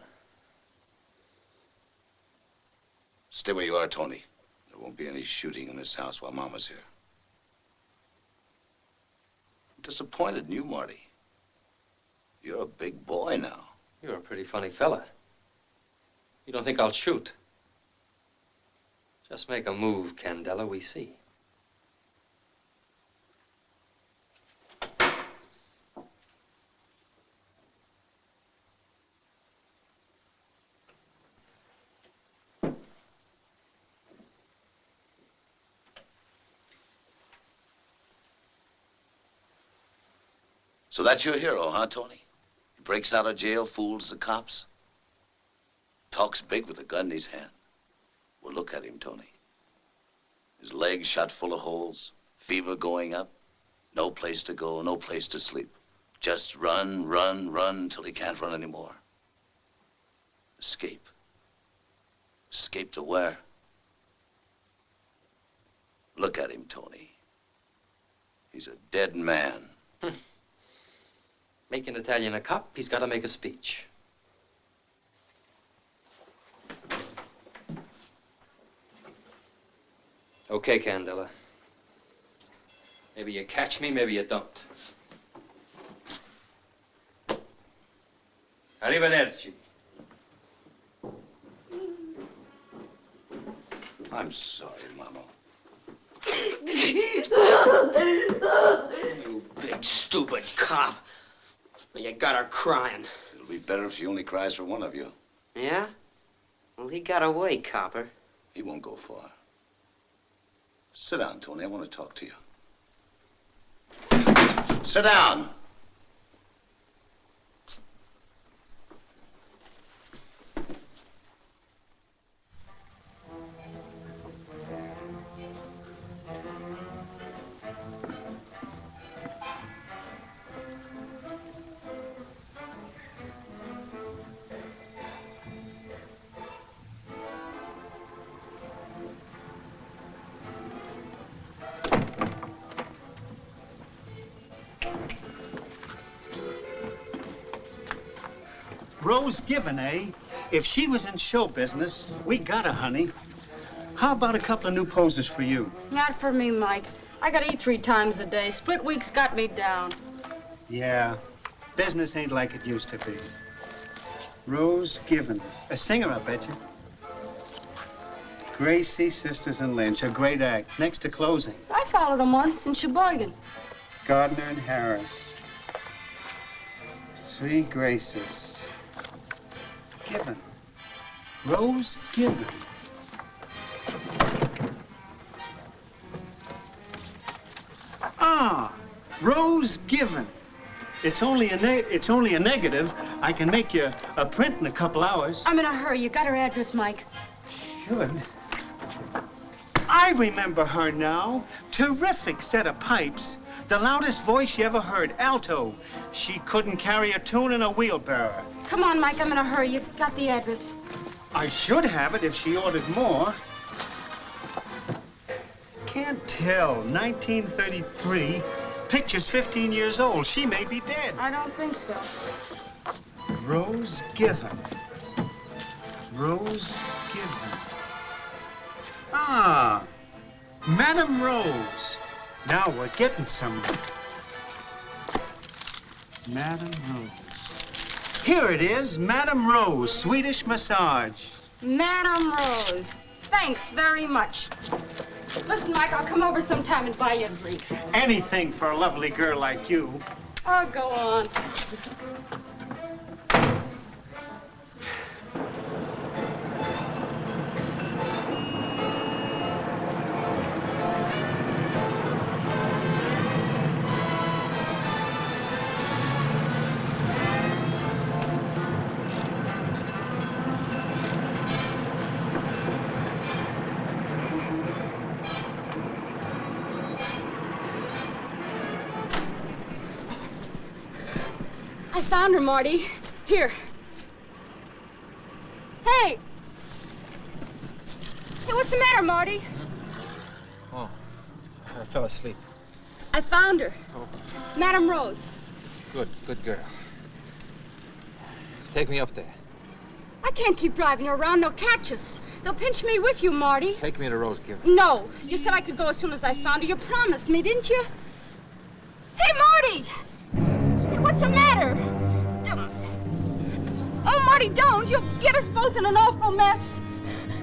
Stay where you are, Tony. There won't be any shooting in this house while Mama's here. I'm disappointed in you, Marty. You're a big boy now. You're a pretty funny fella. You don't think I'll shoot? Just make a move, Candela, we see. So that's your hero, huh, Tony? Breaks out of jail, fools the cops. Talks big with a gun in his hand. Well, look at him, Tony. His legs shot full of holes, fever going up, no place to go, no place to sleep. Just run, run, run till he can't run anymore. Escape. Escape to where? Look at him, Tony. He's a dead man. Make an Italian a cop, he's got to make a speech. Okay, Candela. Maybe you catch me, maybe you don't. Arrivederci. I'm sorry, Mama. You big, stupid cop. Well, you got her crying. It'll be better if she only cries for one of you. Yeah? Well, he got away, copper. He won't go far. Sit down, Tony. I want to talk to you. Sit down. Rose Given, eh? If she was in show business, we got her, honey. How about a couple of new poses for you? Not for me, Mike. I gotta eat three times a day. Split weeks got me down. Yeah, business ain't like it used to be. Rose Given, a singer, I bet you. Gracie, Sisters, and Lynch, a great act. Next to closing, I followed them once in Sheboygan. Gardner and Harris. Three Graces. Given. Rose Given. Ah, Rose Given. It's only a it's only a negative. I can make you a print in a couple hours. I'm in a hurry. You got her address, Mike. Should. I remember her now. Terrific set of pipes. The loudest voice you ever heard, alto. She couldn't carry a tune in a wheelbarrow. Come on, Mike. I'm in a hurry. You've got the address. I should have it if she ordered more. Can't tell. 1933. Picture's 15 years old. She may be dead. I don't think so. Rose Given. Rose Given. Ah, Madame Rose. Now we're getting somewhere. Madame Rose. Here it is, Madame Rose, Swedish massage. Madame Rose. Thanks very much. Listen, Mike, I'll come over sometime and buy you a drink. Anything for a lovely girl like you. Oh, go on. Found her, Marty. Here. Hey! Hey, what's the matter, Marty? Oh, I fell asleep. I found her. Oh. Madame Rose. Good, good girl. Take me up there. I can't keep driving her around. They'll catch us. They'll pinch me with you, Marty. Take me to Rose Given. No. You said I could go as soon as I found her. You promised me, didn't you? Hey, Marty! Hey, what's the matter? Oh, Marty, don't. You'll get us both in an awful mess.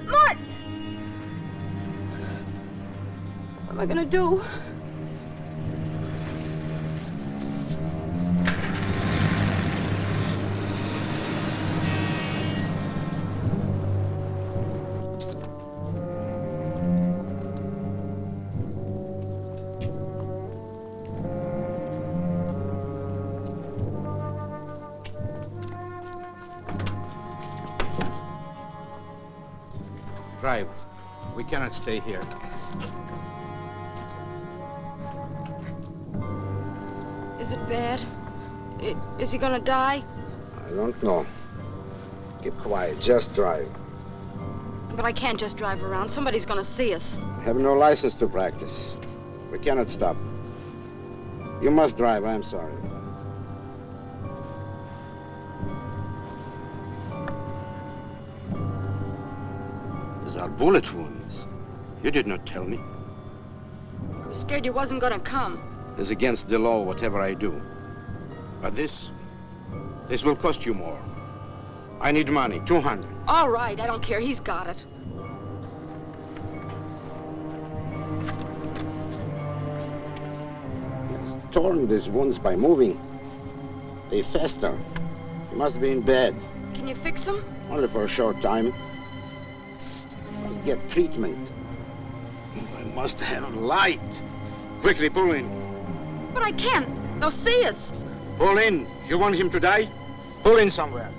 Mart! What am I gonna do? Stay here. Is it bad? I- Is he gonna die? I don't know. Keep quiet. Just drive. But I can't just drive around. Somebody's gonna see us. I have no license to practice. We cannot stop. You must drive. I'm sorry. These are bullet wounds. You did not tell me. I was scared you wasn't gonna come. It's against the law, whatever I do. But this, this will cost you more. I need money, 200. All right, I don't care. He's got it. Torn these wounds by moving. They fester. He must be in bed. Can you fix him? Only for a short time. Must get treatment. Must have a light. Quickly, pull in. But I can't. They'll see us. Pull in. You want him to die? Pull in somewhere.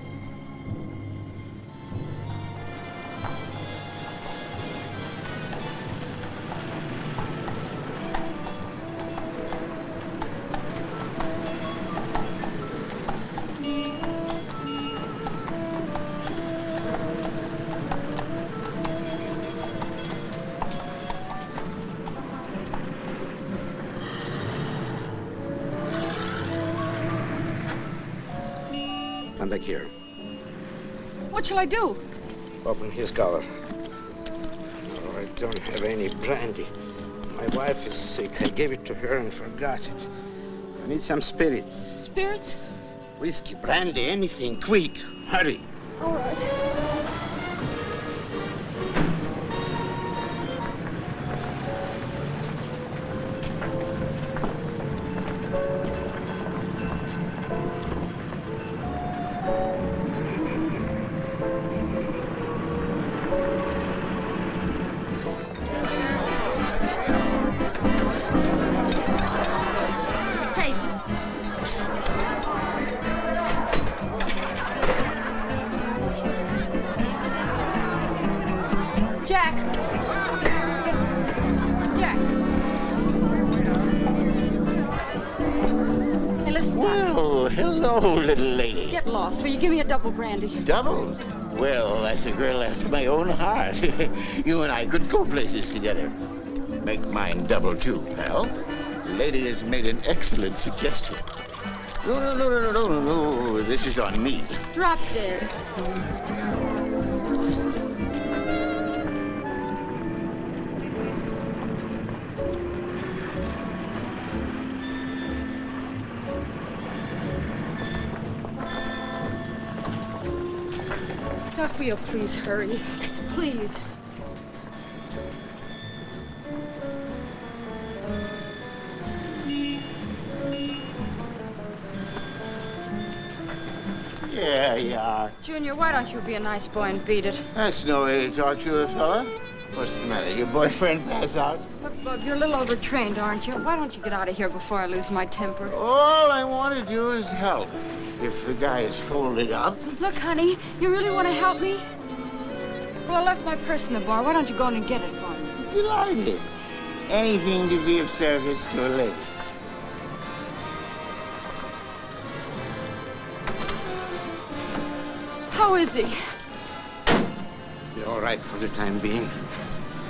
Shall I do? Open his collar. Oh, I don't have any brandy. My wife is sick. I gave it to her and forgot it. I need some spirits. Spirits? Whiskey, brandy, anything. Quick. Hurry. All right. Lost. Will you give me a double brandy? Doubles? Well, that's a girl after my own heart. you and I could go places together. Make mine double too, pal. The lady has made an excellent suggestion. No, no, no, no, no, no, no. This is on me. Drop dead. You please hurry? Please. Yeah, you are. Junior, why don't you be a nice boy and beat it? That's no way to talk to a fella. What's the matter? Your boyfriend pass out? Look, Bub, you're a little overtrained, aren't you? Why don't you get out of here before I lose my temper? All I want to do is help. If the guy is folded up, Look, honey, you really want to help me? Well, I left my purse in the bar. Why don't you go in and get it for me? delighted. Anything to be of service to a lady. How is he? You're all right for the time being.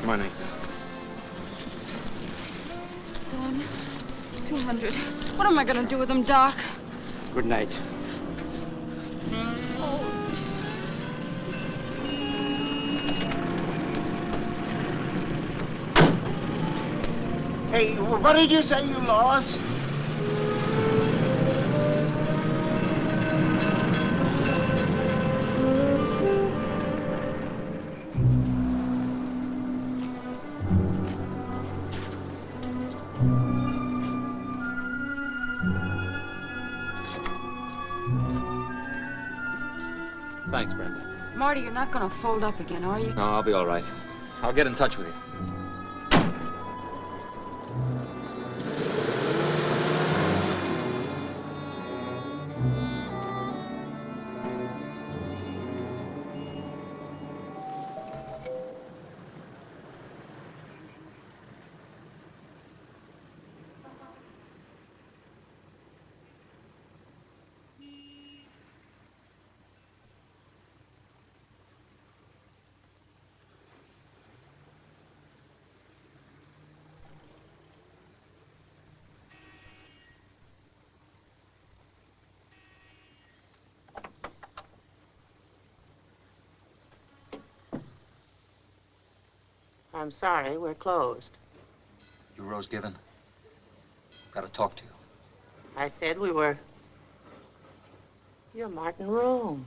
Money. One, two hundred. What am I going to do with him, Doc? Good night. Hey, what did you say you lost? Thanks, Brenda. Marty, you're not going to fold up again, are you? No, I'll be all right. I'll get in touch with you. I'm sorry, we're closed. You Rose Given? Got to talk to you. I said we were. You're Martin Rome.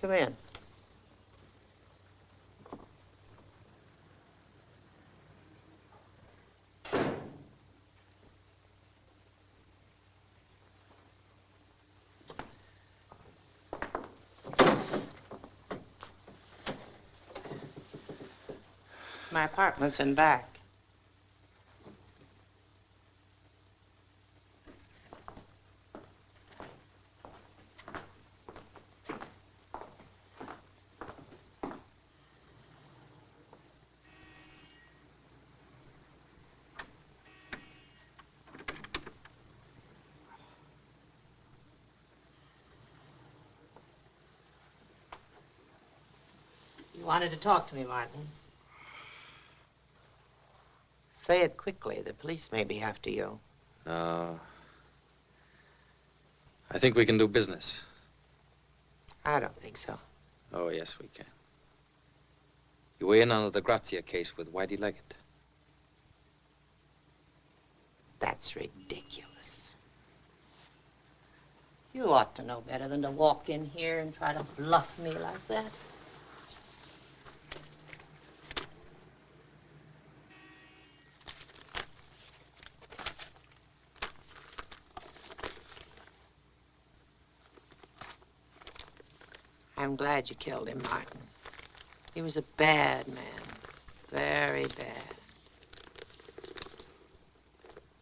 Come in. My apartment's in back. You wanted to talk to me, Martin. Say it quickly. The police may be after you. No. I think we can do business. I don't think so. Oh, yes, we can. You were in on the Grazia case with Whitey Leggett. That's ridiculous. You ought to know better than to walk in here and try to bluff me like that. I'm glad you killed him, Martin. He was a bad man. Very bad.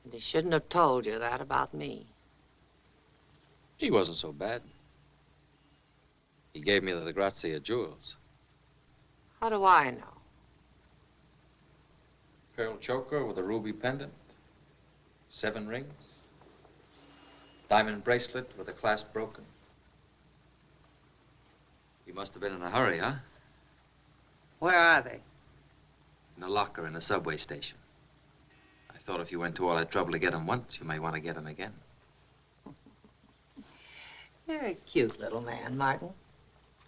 And he shouldn't have told you that about me. He wasn't so bad. He gave me the Grazia jewels. How do I know? Pearl choker with a ruby pendant. Seven rings. Diamond bracelet with the clasp broken. You must have been in a hurry, huh? Where are they? In a locker in a subway station. I thought if you went to all that trouble to get them once, you may want to get them again. You're a cute little man, Martin.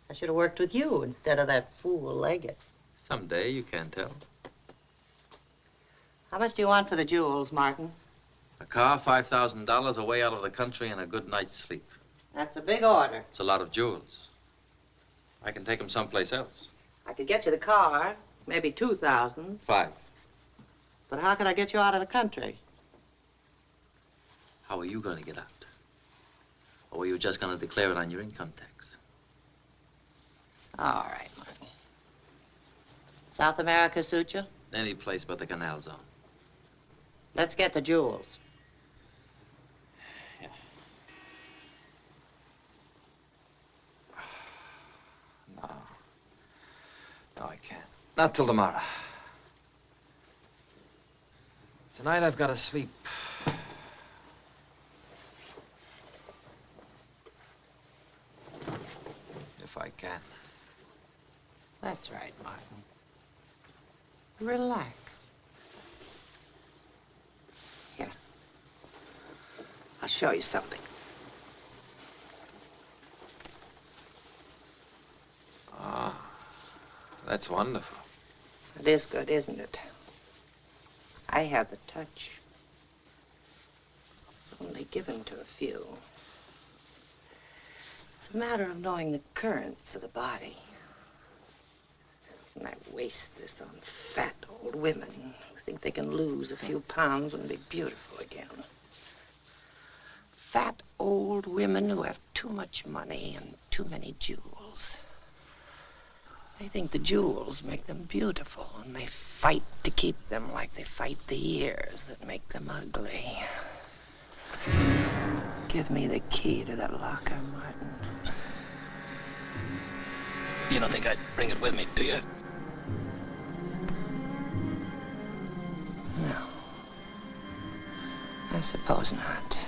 I should have worked with you instead of that fool Leggett. Someday, you can't tell. How much do you want for the jewels, Martin? A car, $5,000, a way out of the country, and a good night's sleep. That's a big order. It's a lot of jewels. I can take 'em someplace else. I could get you the car, maybe 2000 Five. but how could I get you out of the country? How are you going to get out? Or were you just going to declare it on your income tax? All right, Martin. South America suit you? Any place but the canal zone. Let's get the jewels. No. No, I can't. Not till tomorrow. Tonight I've got to sleep. If I can. That's right, Martin. Relax. Here. I'll show you something. Ah, that's wonderful. It is good, isn't it? I have the touch. It's only given to a few. It's a matter of knowing the currents of the body. And I waste this on fat old women who think they can lose a few pounds and be beautiful again. Fat old women who have too much money and too many jewels. They think the jewels make them beautiful, and they fight to keep them like they fight the years that make them ugly. Give me the key to that locker, Martin. You don't think I'd bring it with me, do you? No. I suppose not.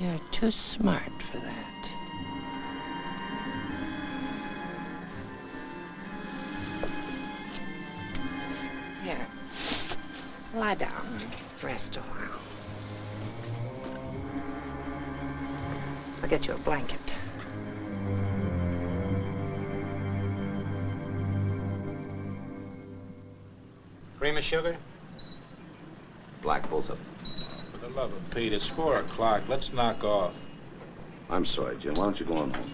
You're too smart for that. Lie down and rest a while. I'll get you a blanket. Cream of sugar? Black, both of them. For the love of Pete, it's four o'clock. Let's knock off. I'm sorry, Jim. Why don't you go on home?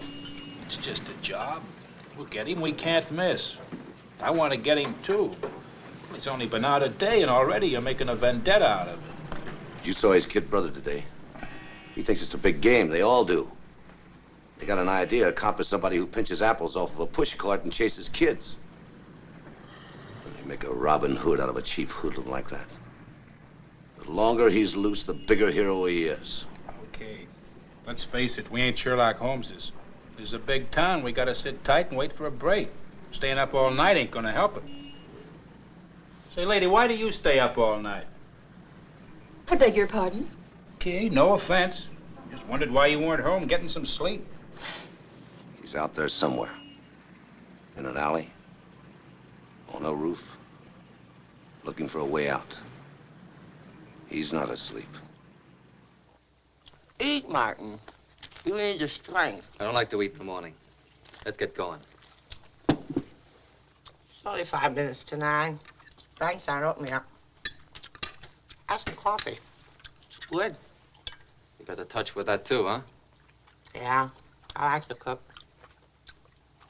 It's just a job. We'll get him. We can't miss. I want to get him, too. It's only been out a day, and already you're making a vendetta out of it. You saw his kid brother today. He thinks it's a big game. They all do. They got an idea. A cop is somebody who pinches apples off of a push cart and chases kids. They make a Robin Hood out of a cheap hoodlum like that. The longer he's loose, the bigger hero he is. Okay. Let's face it, we ain't Sherlock Holmeses. This is a big town. We gotta sit tight and wait for a break. Staying up all night ain't gonna help it. Say, lady, why do you stay up all night? I beg your pardon? Okay, no offense. Just wondered why you weren't home getting some sleep. He's out there somewhere. In an alley. On a roof. Looking for a way out. He's not asleep. Eat, Martin. You need your strength. I don't like to eat in the morning. Let's get going. It's only five minutes to nine. Banks aren't open yet. Have some coffee. It's good. You got a touch with that, too, huh? Yeah, I like to cook.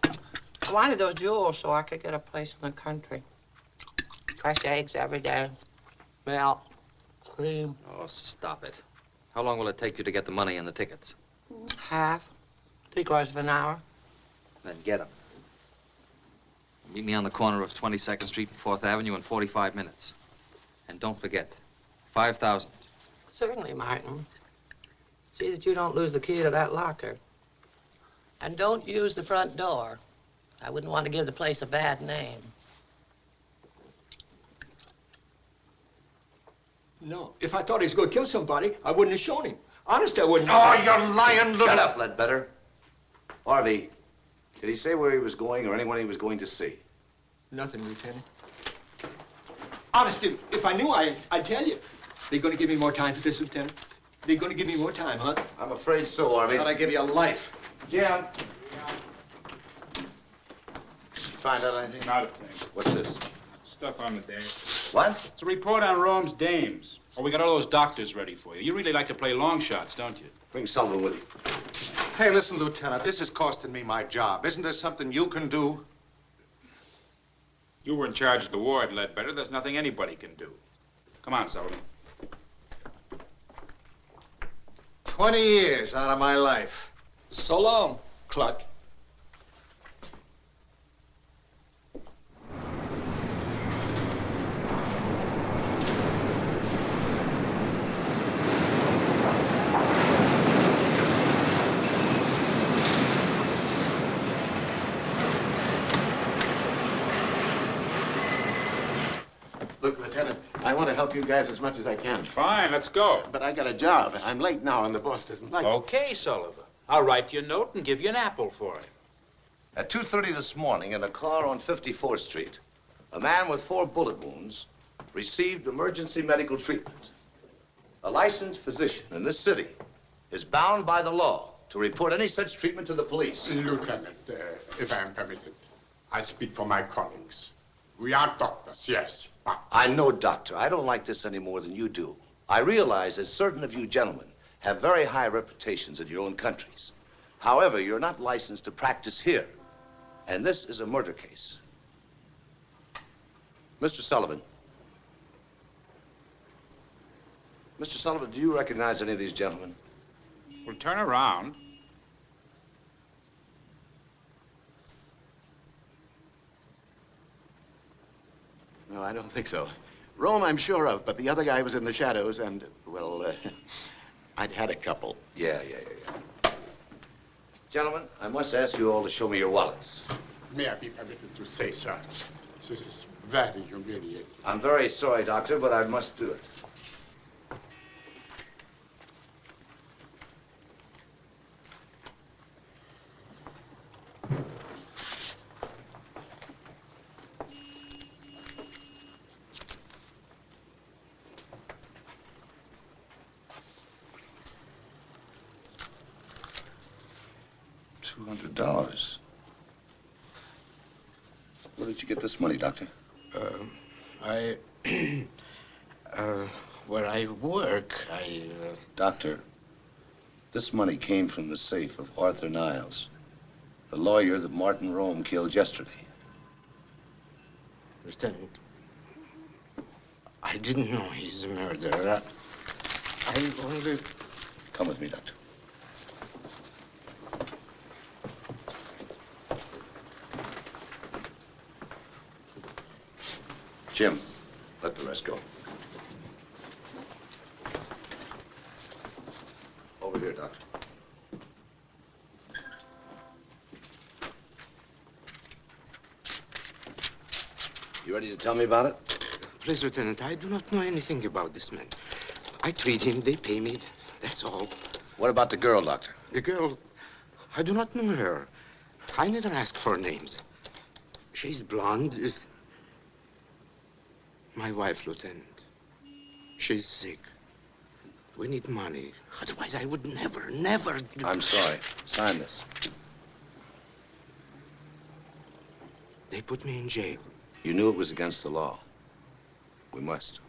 I wanted those jewels so I could get a place in the country. Fresh eggs every day. Milk, cream. Oh, stop it. How long will it take you to get the money and the tickets? Half. Three quarters of an hour. Then get them. Meet me on the corner of 22nd Street and 4th Avenue in 45 minutes. And don't forget, 5,000. Certainly, Martin. See that you don't lose the key to that locker. And don't use the front door. I wouldn't want to give the place a bad name. No. If I thought he was going to kill somebody, I wouldn't have shown him. Honest, I wouldn't. Oh, you're lying, little... Shut up, Ledbetter. Harvey, did he say where he was going or anyone he was going to see? Nothing, Lieutenant. Honest, if, if I knew, I, I'd tell you. They're going to give me more time for this, Lieutenant? They're going to give me more time, huh? I'm afraid so, Orvie. Thought I'd give you a life. Jim. Find out anything? Not a thing. What's this? Stuff on the desk. What? It's a report on Rome's dames. Oh, we got all those doctors ready for you. You really like to play long shots, don't you? Bring Sullivan with you. Hey, listen, Lieutenant, this is costing me my job. Isn't there something you can do? You were in charge of the ward, Ledbetter. There's nothing anybody can do. Come on, Sullivan. Twenty years out of my life. So long, Cluck. Look, Lieutenant, I want to help you guys as much as I can. Fine, let's go. But I got a job. I'm late now, and the boss doesn't like it. Okay, Sullivan. I'll write you a note and give you an apple for it. At 2.30 this morning, in a car on 54th Street, a man with four bullet wounds received emergency medical treatment. A licensed physician in this city is bound by the law to report any such treatment to the police. Lieutenant, uh, if I am permitted, I speak for my colleagues. We are doctors, yes, but I'm doctor. I don't like this any more than you do. I realize that certain of you gentlemen have very high reputations in your own countries. However, you're not licensed to practice here. And this is a murder case. Mr. Sullivan. Mr. Sullivan, do you recognize any of these gentlemen? Well, turn around. No, I don't think so. Rome, I'm sure of, but the other guy was in the shadows, and, well, uh, I'd had a couple. Yeah, yeah, yeah, yeah. Gentlemen, I must ask you all to show me your wallets. may I be permitted to say, sir, this is very humiliating. I'm very sorry, Doctor, but I must do it. Two hundred dollars. Where did this money, Doctor? Uh, I, uh, where I work, I, uh... Doctor, this money came from the safe of Arthur Niles, the lawyer that Martin Rome killed yesterday. Lieutenant, I didn't know he's a murderer. I only... Come with me, Doctor. Jim, let the rest go. Over here, Doctor. You ready to tell me about it? Please, Lieutenant, I do not know anything about this man. I treat him, they pay me, that's all. What about the girl, Doctor? The girl, I do not know her. I never ask for names. She's blonde. My wife, Lieutenant. She's sick. We need money. Otherwise, I would never, never do... I'm sorry. Sign this. They put me in jail. You knew it was against the law. We must.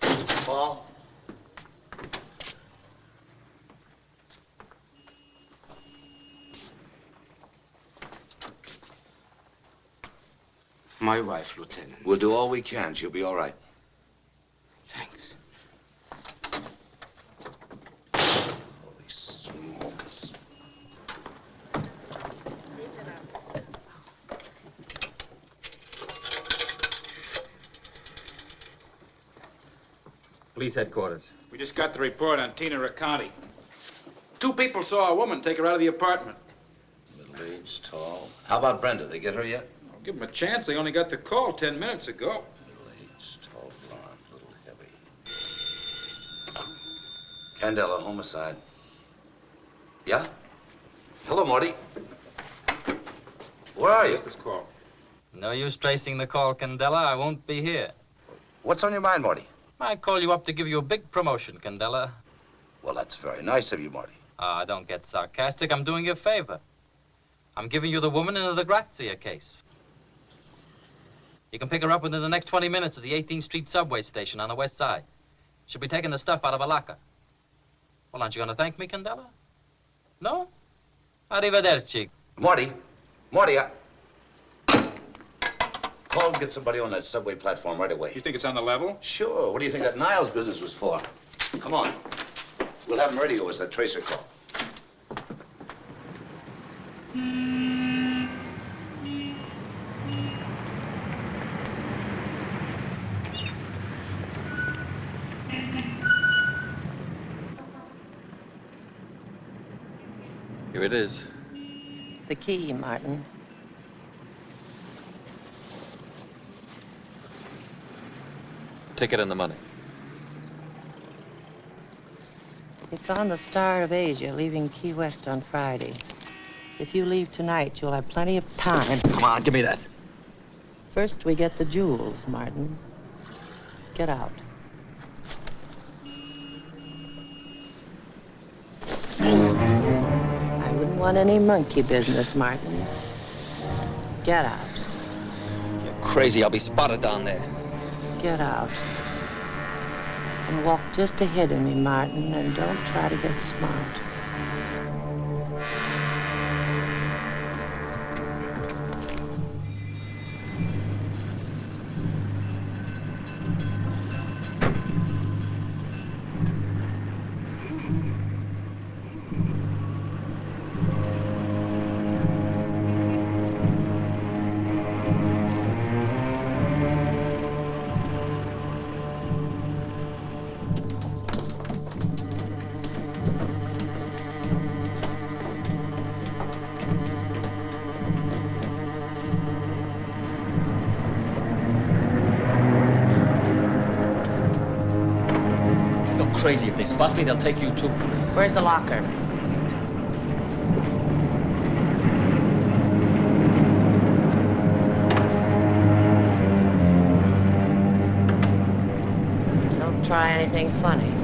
Paul? My wife, Lieutenant. We'll do all we can. She'll be all right. Thanks. Holy smokers. Police headquarters. We just got the report on Tina Raconti. Two people saw a woman take her out of the apartment. Middle-aged, tall. How about Brenda? They get her yet? Give him a chance. They only got the call ten minutes ago. Middle-aged, tall, blonde, little heavy. Candela, homicide. Yeah? Hello, Marty. Where are you? this call? No use tracing the call, Candela. I won't be here. What's on your mind, Marty? I call you up to give you a big promotion, Candela. Well, that's very nice of you, Marty. Ah, don't get sarcastic. I'm doing you a favor. I'm giving you the woman in the Grazia case. You can pick her up within the next 20 minutes at the 18th Street subway station on the west side. She'll be taking the stuff out of a locker. Well, aren't you going to thank me, Candela? No? Arrivederci. Marty, Marty, I... Call and get somebody on that subway platform right away. You think it's on the level? Sure. What do you think that Niles business was for? Come on. We'll have him ready to us, that tracer call. Hmm. Here it is. The key, Martin. Ticket and the money. It's on the Star of Asia, leaving Key West on Friday. If you leave tonight, you'll have plenty of time. Come on, give me that. First, we get the jewels, Martin. Get out. Want any monkey business, Martin. Get out. You're crazy. I'll be spotted down there. Get out. And walk just ahead of me, Martin, and don't try to get smart. Crazy. If they spot me, they'll take you too. Where's the locker? Don't try anything funny.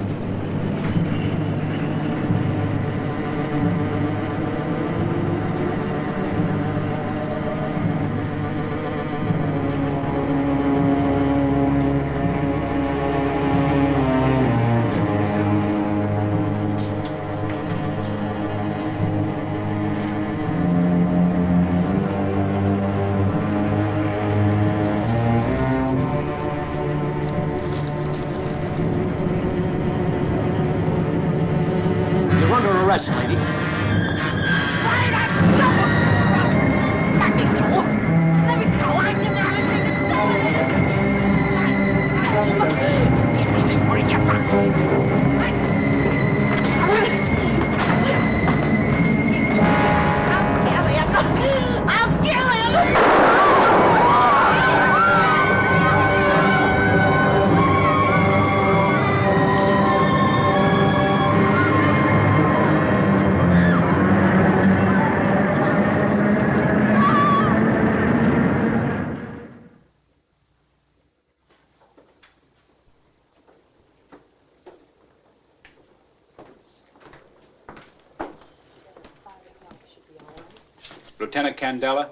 Candela?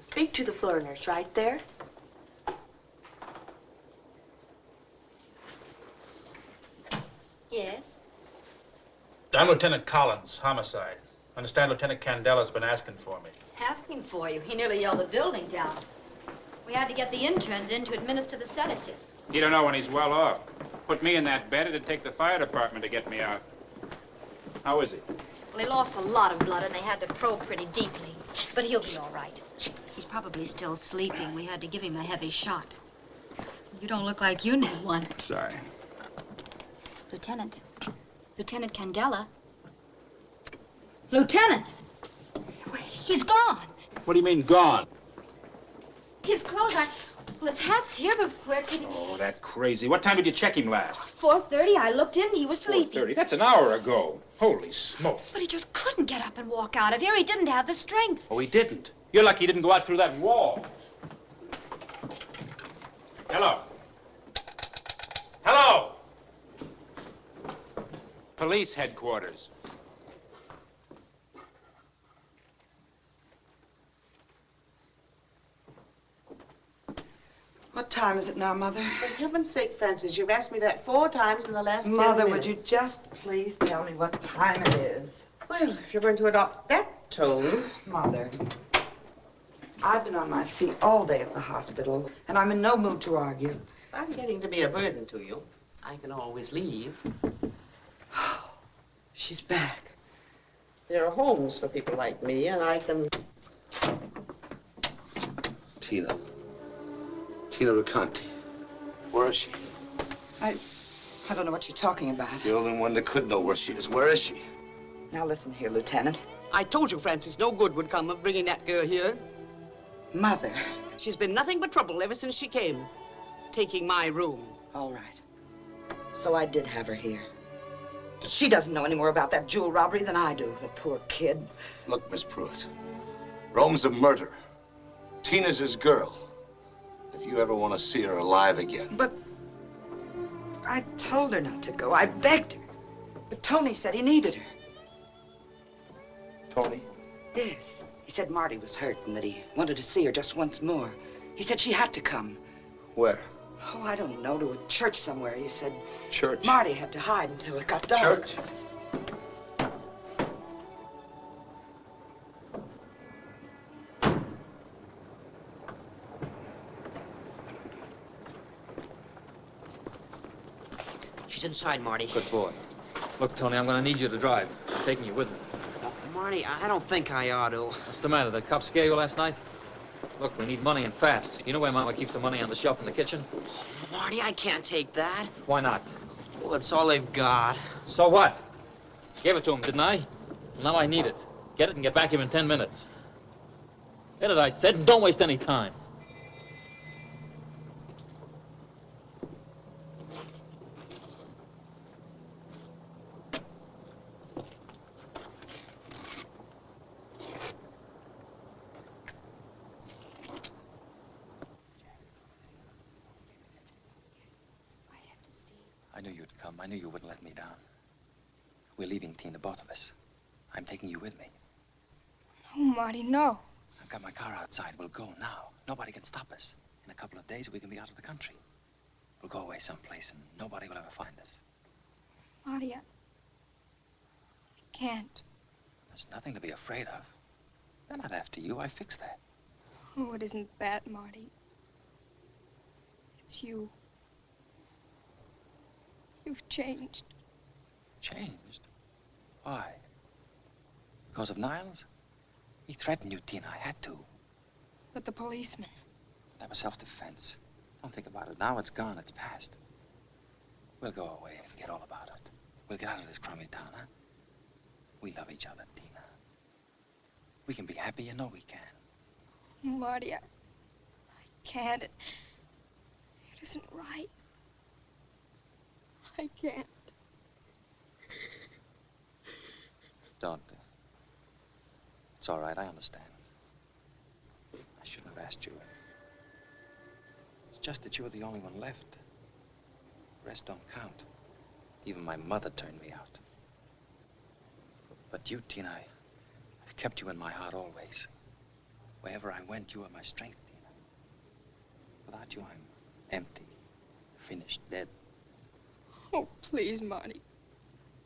Speak to the floor nurse right there. Yes? I'm Lieutenant Collins, homicide. Understand Lieutenant Candela's been asking for me. Asking for you. He nearly yelled the building down. We had to get the interns in to administer the sedative. You don't know when he's well off. Put me in that bed, it'd take the fire department to get me out. How is he? Well, he lost a lot of blood and they had to probe pretty deeply. But he'll be all right. He's probably still sleeping. We had to give him a heavy shot. You don't look like you need one. Sorry. Lieutenant. Lieutenant Candela. Lieutenant! He's gone. What do you mean, gone? His clothes are... Well, his hat's here, but where could he... Oh, that crazy. What time did you check him last? 4.30, I looked in, he was sleeping. 4.30. That's an hour ago. Holy smoke. But he just couldn't get up and walk out of here. He didn't have the strength. Oh, he didn't. You're lucky he didn't go out through that wall. Hello. Hello. Police headquarters. What time is it now, Mother? For heaven's sake, Francis, you've asked me that four times in the last ten Mother, would you just please tell me what time it is? Well, if you're going to adopt that tone. Mother, I've been on my feet all day at the hospital, and I'm in no mood to argue. If I'm getting to be a burden to you, I can always leave. She's back. There are homes for people like me, and I can... Tina. Tina Raconti. Where is she? I, I don't know what you're talking about. The only one that could know where she is. Where is she? Now listen here, Lieutenant. I told you, Francis, no good would come of bringing that girl here. Mother. She's been nothing but trouble ever since she came. Taking my room. All right. So I did have her here. But she doesn't know any more about that jewel robbery than I do, the poor kid. Look, Miss Pruitt. Rome's a murderer. Tina's his girl. If you ever want to see her alive again. But I told her not to go. I begged her. But Tony said he needed her. Tony? Yes. He said Marty was hurt and that he wanted to see her just once more. He said she had to come. Where? Oh, I don't know, to a church somewhere. He said Church. Marty had to hide until it got dark. Church? She's inside, Marty. Good boy. Look, Tony, I'm going to need you to drive. I'm taking you with me. Uh, Marty, I don't think I ought to. What's the matter? The cops scare you last night? Look, we need money and fast. You know where Mama keeps the money on the shelf in the kitchen? Oh, Marty, I can't take that. Why not? Well, it's all they've got. So what? Gave it to him, didn't I? Now I need it. Get it and get back here in ten minutes. Get it, I said, and don't waste any time. I knew you'd come. I knew you wouldn't let me down. We're leaving, Tina, both of us. I'm taking you with me. Oh, Marty, no. I've got my car outside. We'll go now. Nobody can stop us. In a couple of days, we can be out of the country. We'll go away someplace, and nobody will ever find us. Marty, I... I can't. There's nothing to be afraid of. They're not after you. I fixed that. Oh, it isn't that, Marty. It's you. You've changed. Changed? Why? Because of Niles? He threatened you, Tina. I had to. But the policeman. That was self-defense. Don't think about it. Now it's gone. It's past. We'll go away and forget all about it. We'll get out of this crummy town, huh? We love each other, Tina. We can be happy. You know we can. Marty, I... I can't. It, it isn't right. I can't. Don't. It's all right. I understand. I shouldn't have asked you. It's just that you were the only one left. The rest don't count. Even my mother turned me out. But you, Tina, I, I've kept you in my heart always. Wherever I went, you were my strength, Tina. Without you, I'm empty, finished, dead. Oh, please, Marty.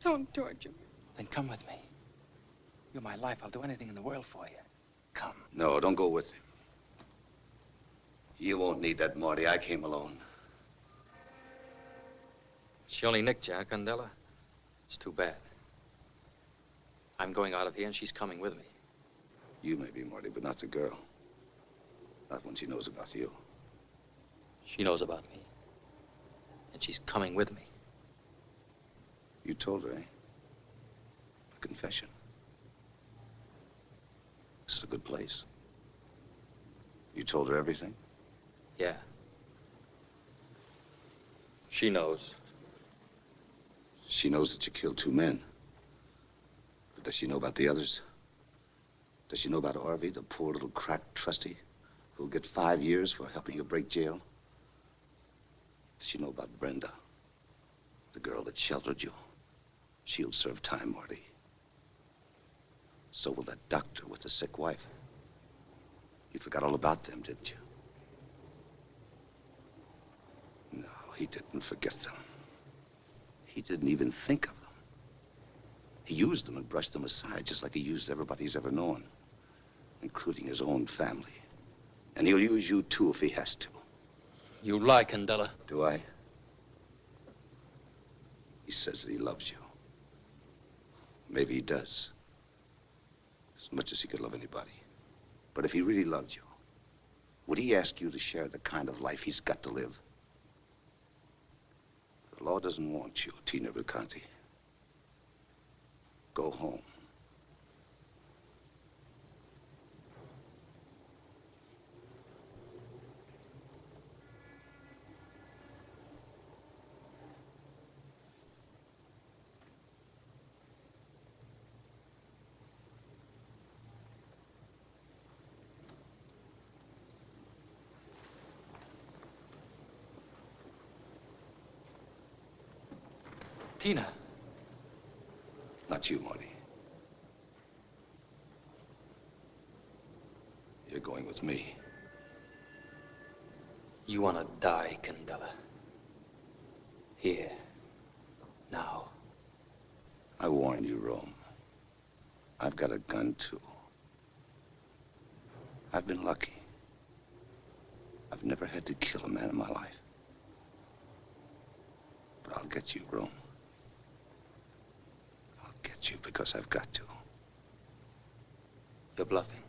Don't torture me. Then come with me. You're my life. I'll do anything in the world for you. Come. No, don't go with him. You won't need that, Marty. I came alone. She only nicked Jack huh, Candela? It's too bad. I'm going out of here, and she's coming with me. You may be, Marty, but not the girl. Not when she knows about you. She knows about me. And she's coming with me. You told her, eh? A confession. This is a good place. You told her everything? Yeah. She knows. She knows that you killed two men. But does she know about the others? Does she know about Orvie, the poor little crack trustee who'll get five years for helping you break jail? Does she know about Brenda, the girl that sheltered you? She'll serve time, Marty. So will that doctor with the sick wife. You forgot all about them, didn't you? No, he didn't forget them. He didn't even think of them. He used them and brushed them aside, just like he used everybody he's ever known, including his own family. And he'll use you, too, if he has to. You lie, Candela. Do I? He says that he loves you. Maybe he does. As much as he could love anybody. But if he really loved you, would he ask you to share the kind of life he's got to live? The law doesn't want you, Tina Raconti. Go home. Tina. Not you, Marty. You're going with me. You want to die, Candela. Here. Now. I warn you, Rome. I've got a gun, too. I've been lucky. I've never had to kill a man in my life. But I'll get you, Rome. You because I've got to. You're bluffing.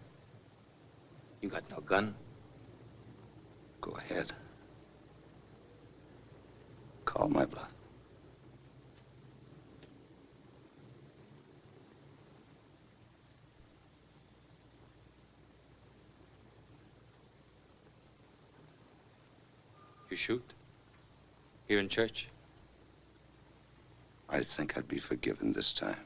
You got no gun. Go ahead. Call my bluff. You shoot? Here in church? I think I'd be forgiven this time.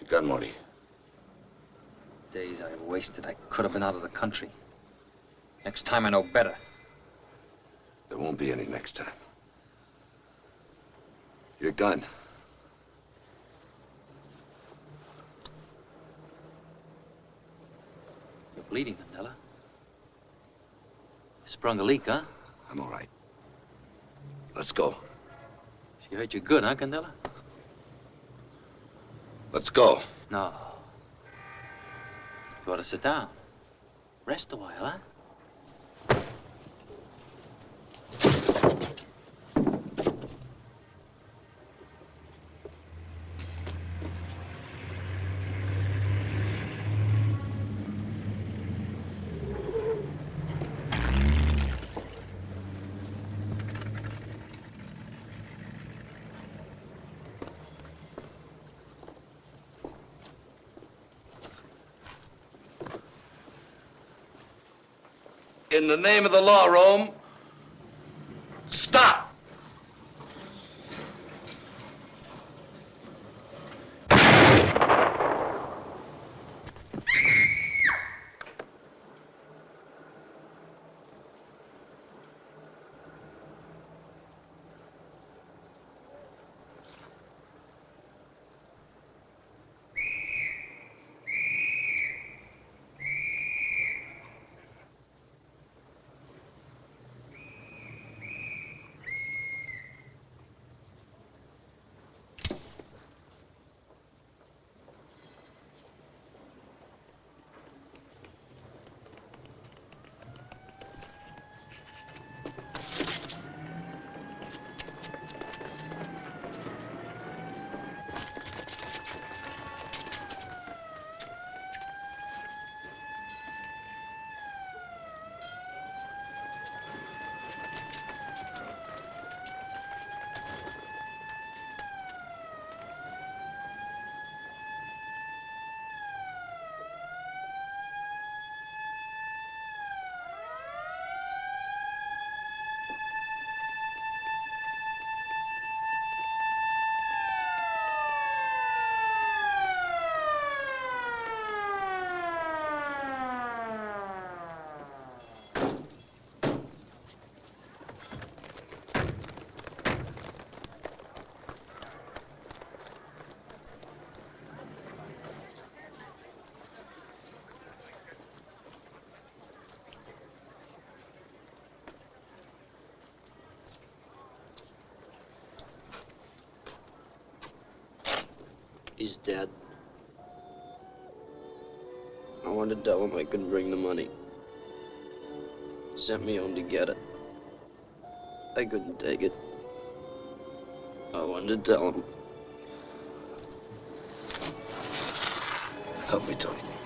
Your gun, Marty. Days I wasted. I could have been out of the country. Next time I know better. There won't be any next time. Your gun. You're bleeding, Candela. You sprung a leak, huh? I'm all right. Let's go. She hurt you good, huh, Candela? Let's go. No. You ought to sit down. Rest a while, huh? In the name of the law, Rome, stop! He's dead. I wanted to tell him I couldn't bring the money. Sent me home to get it. I couldn't take it. I wanted to tell him. Help me, Tony.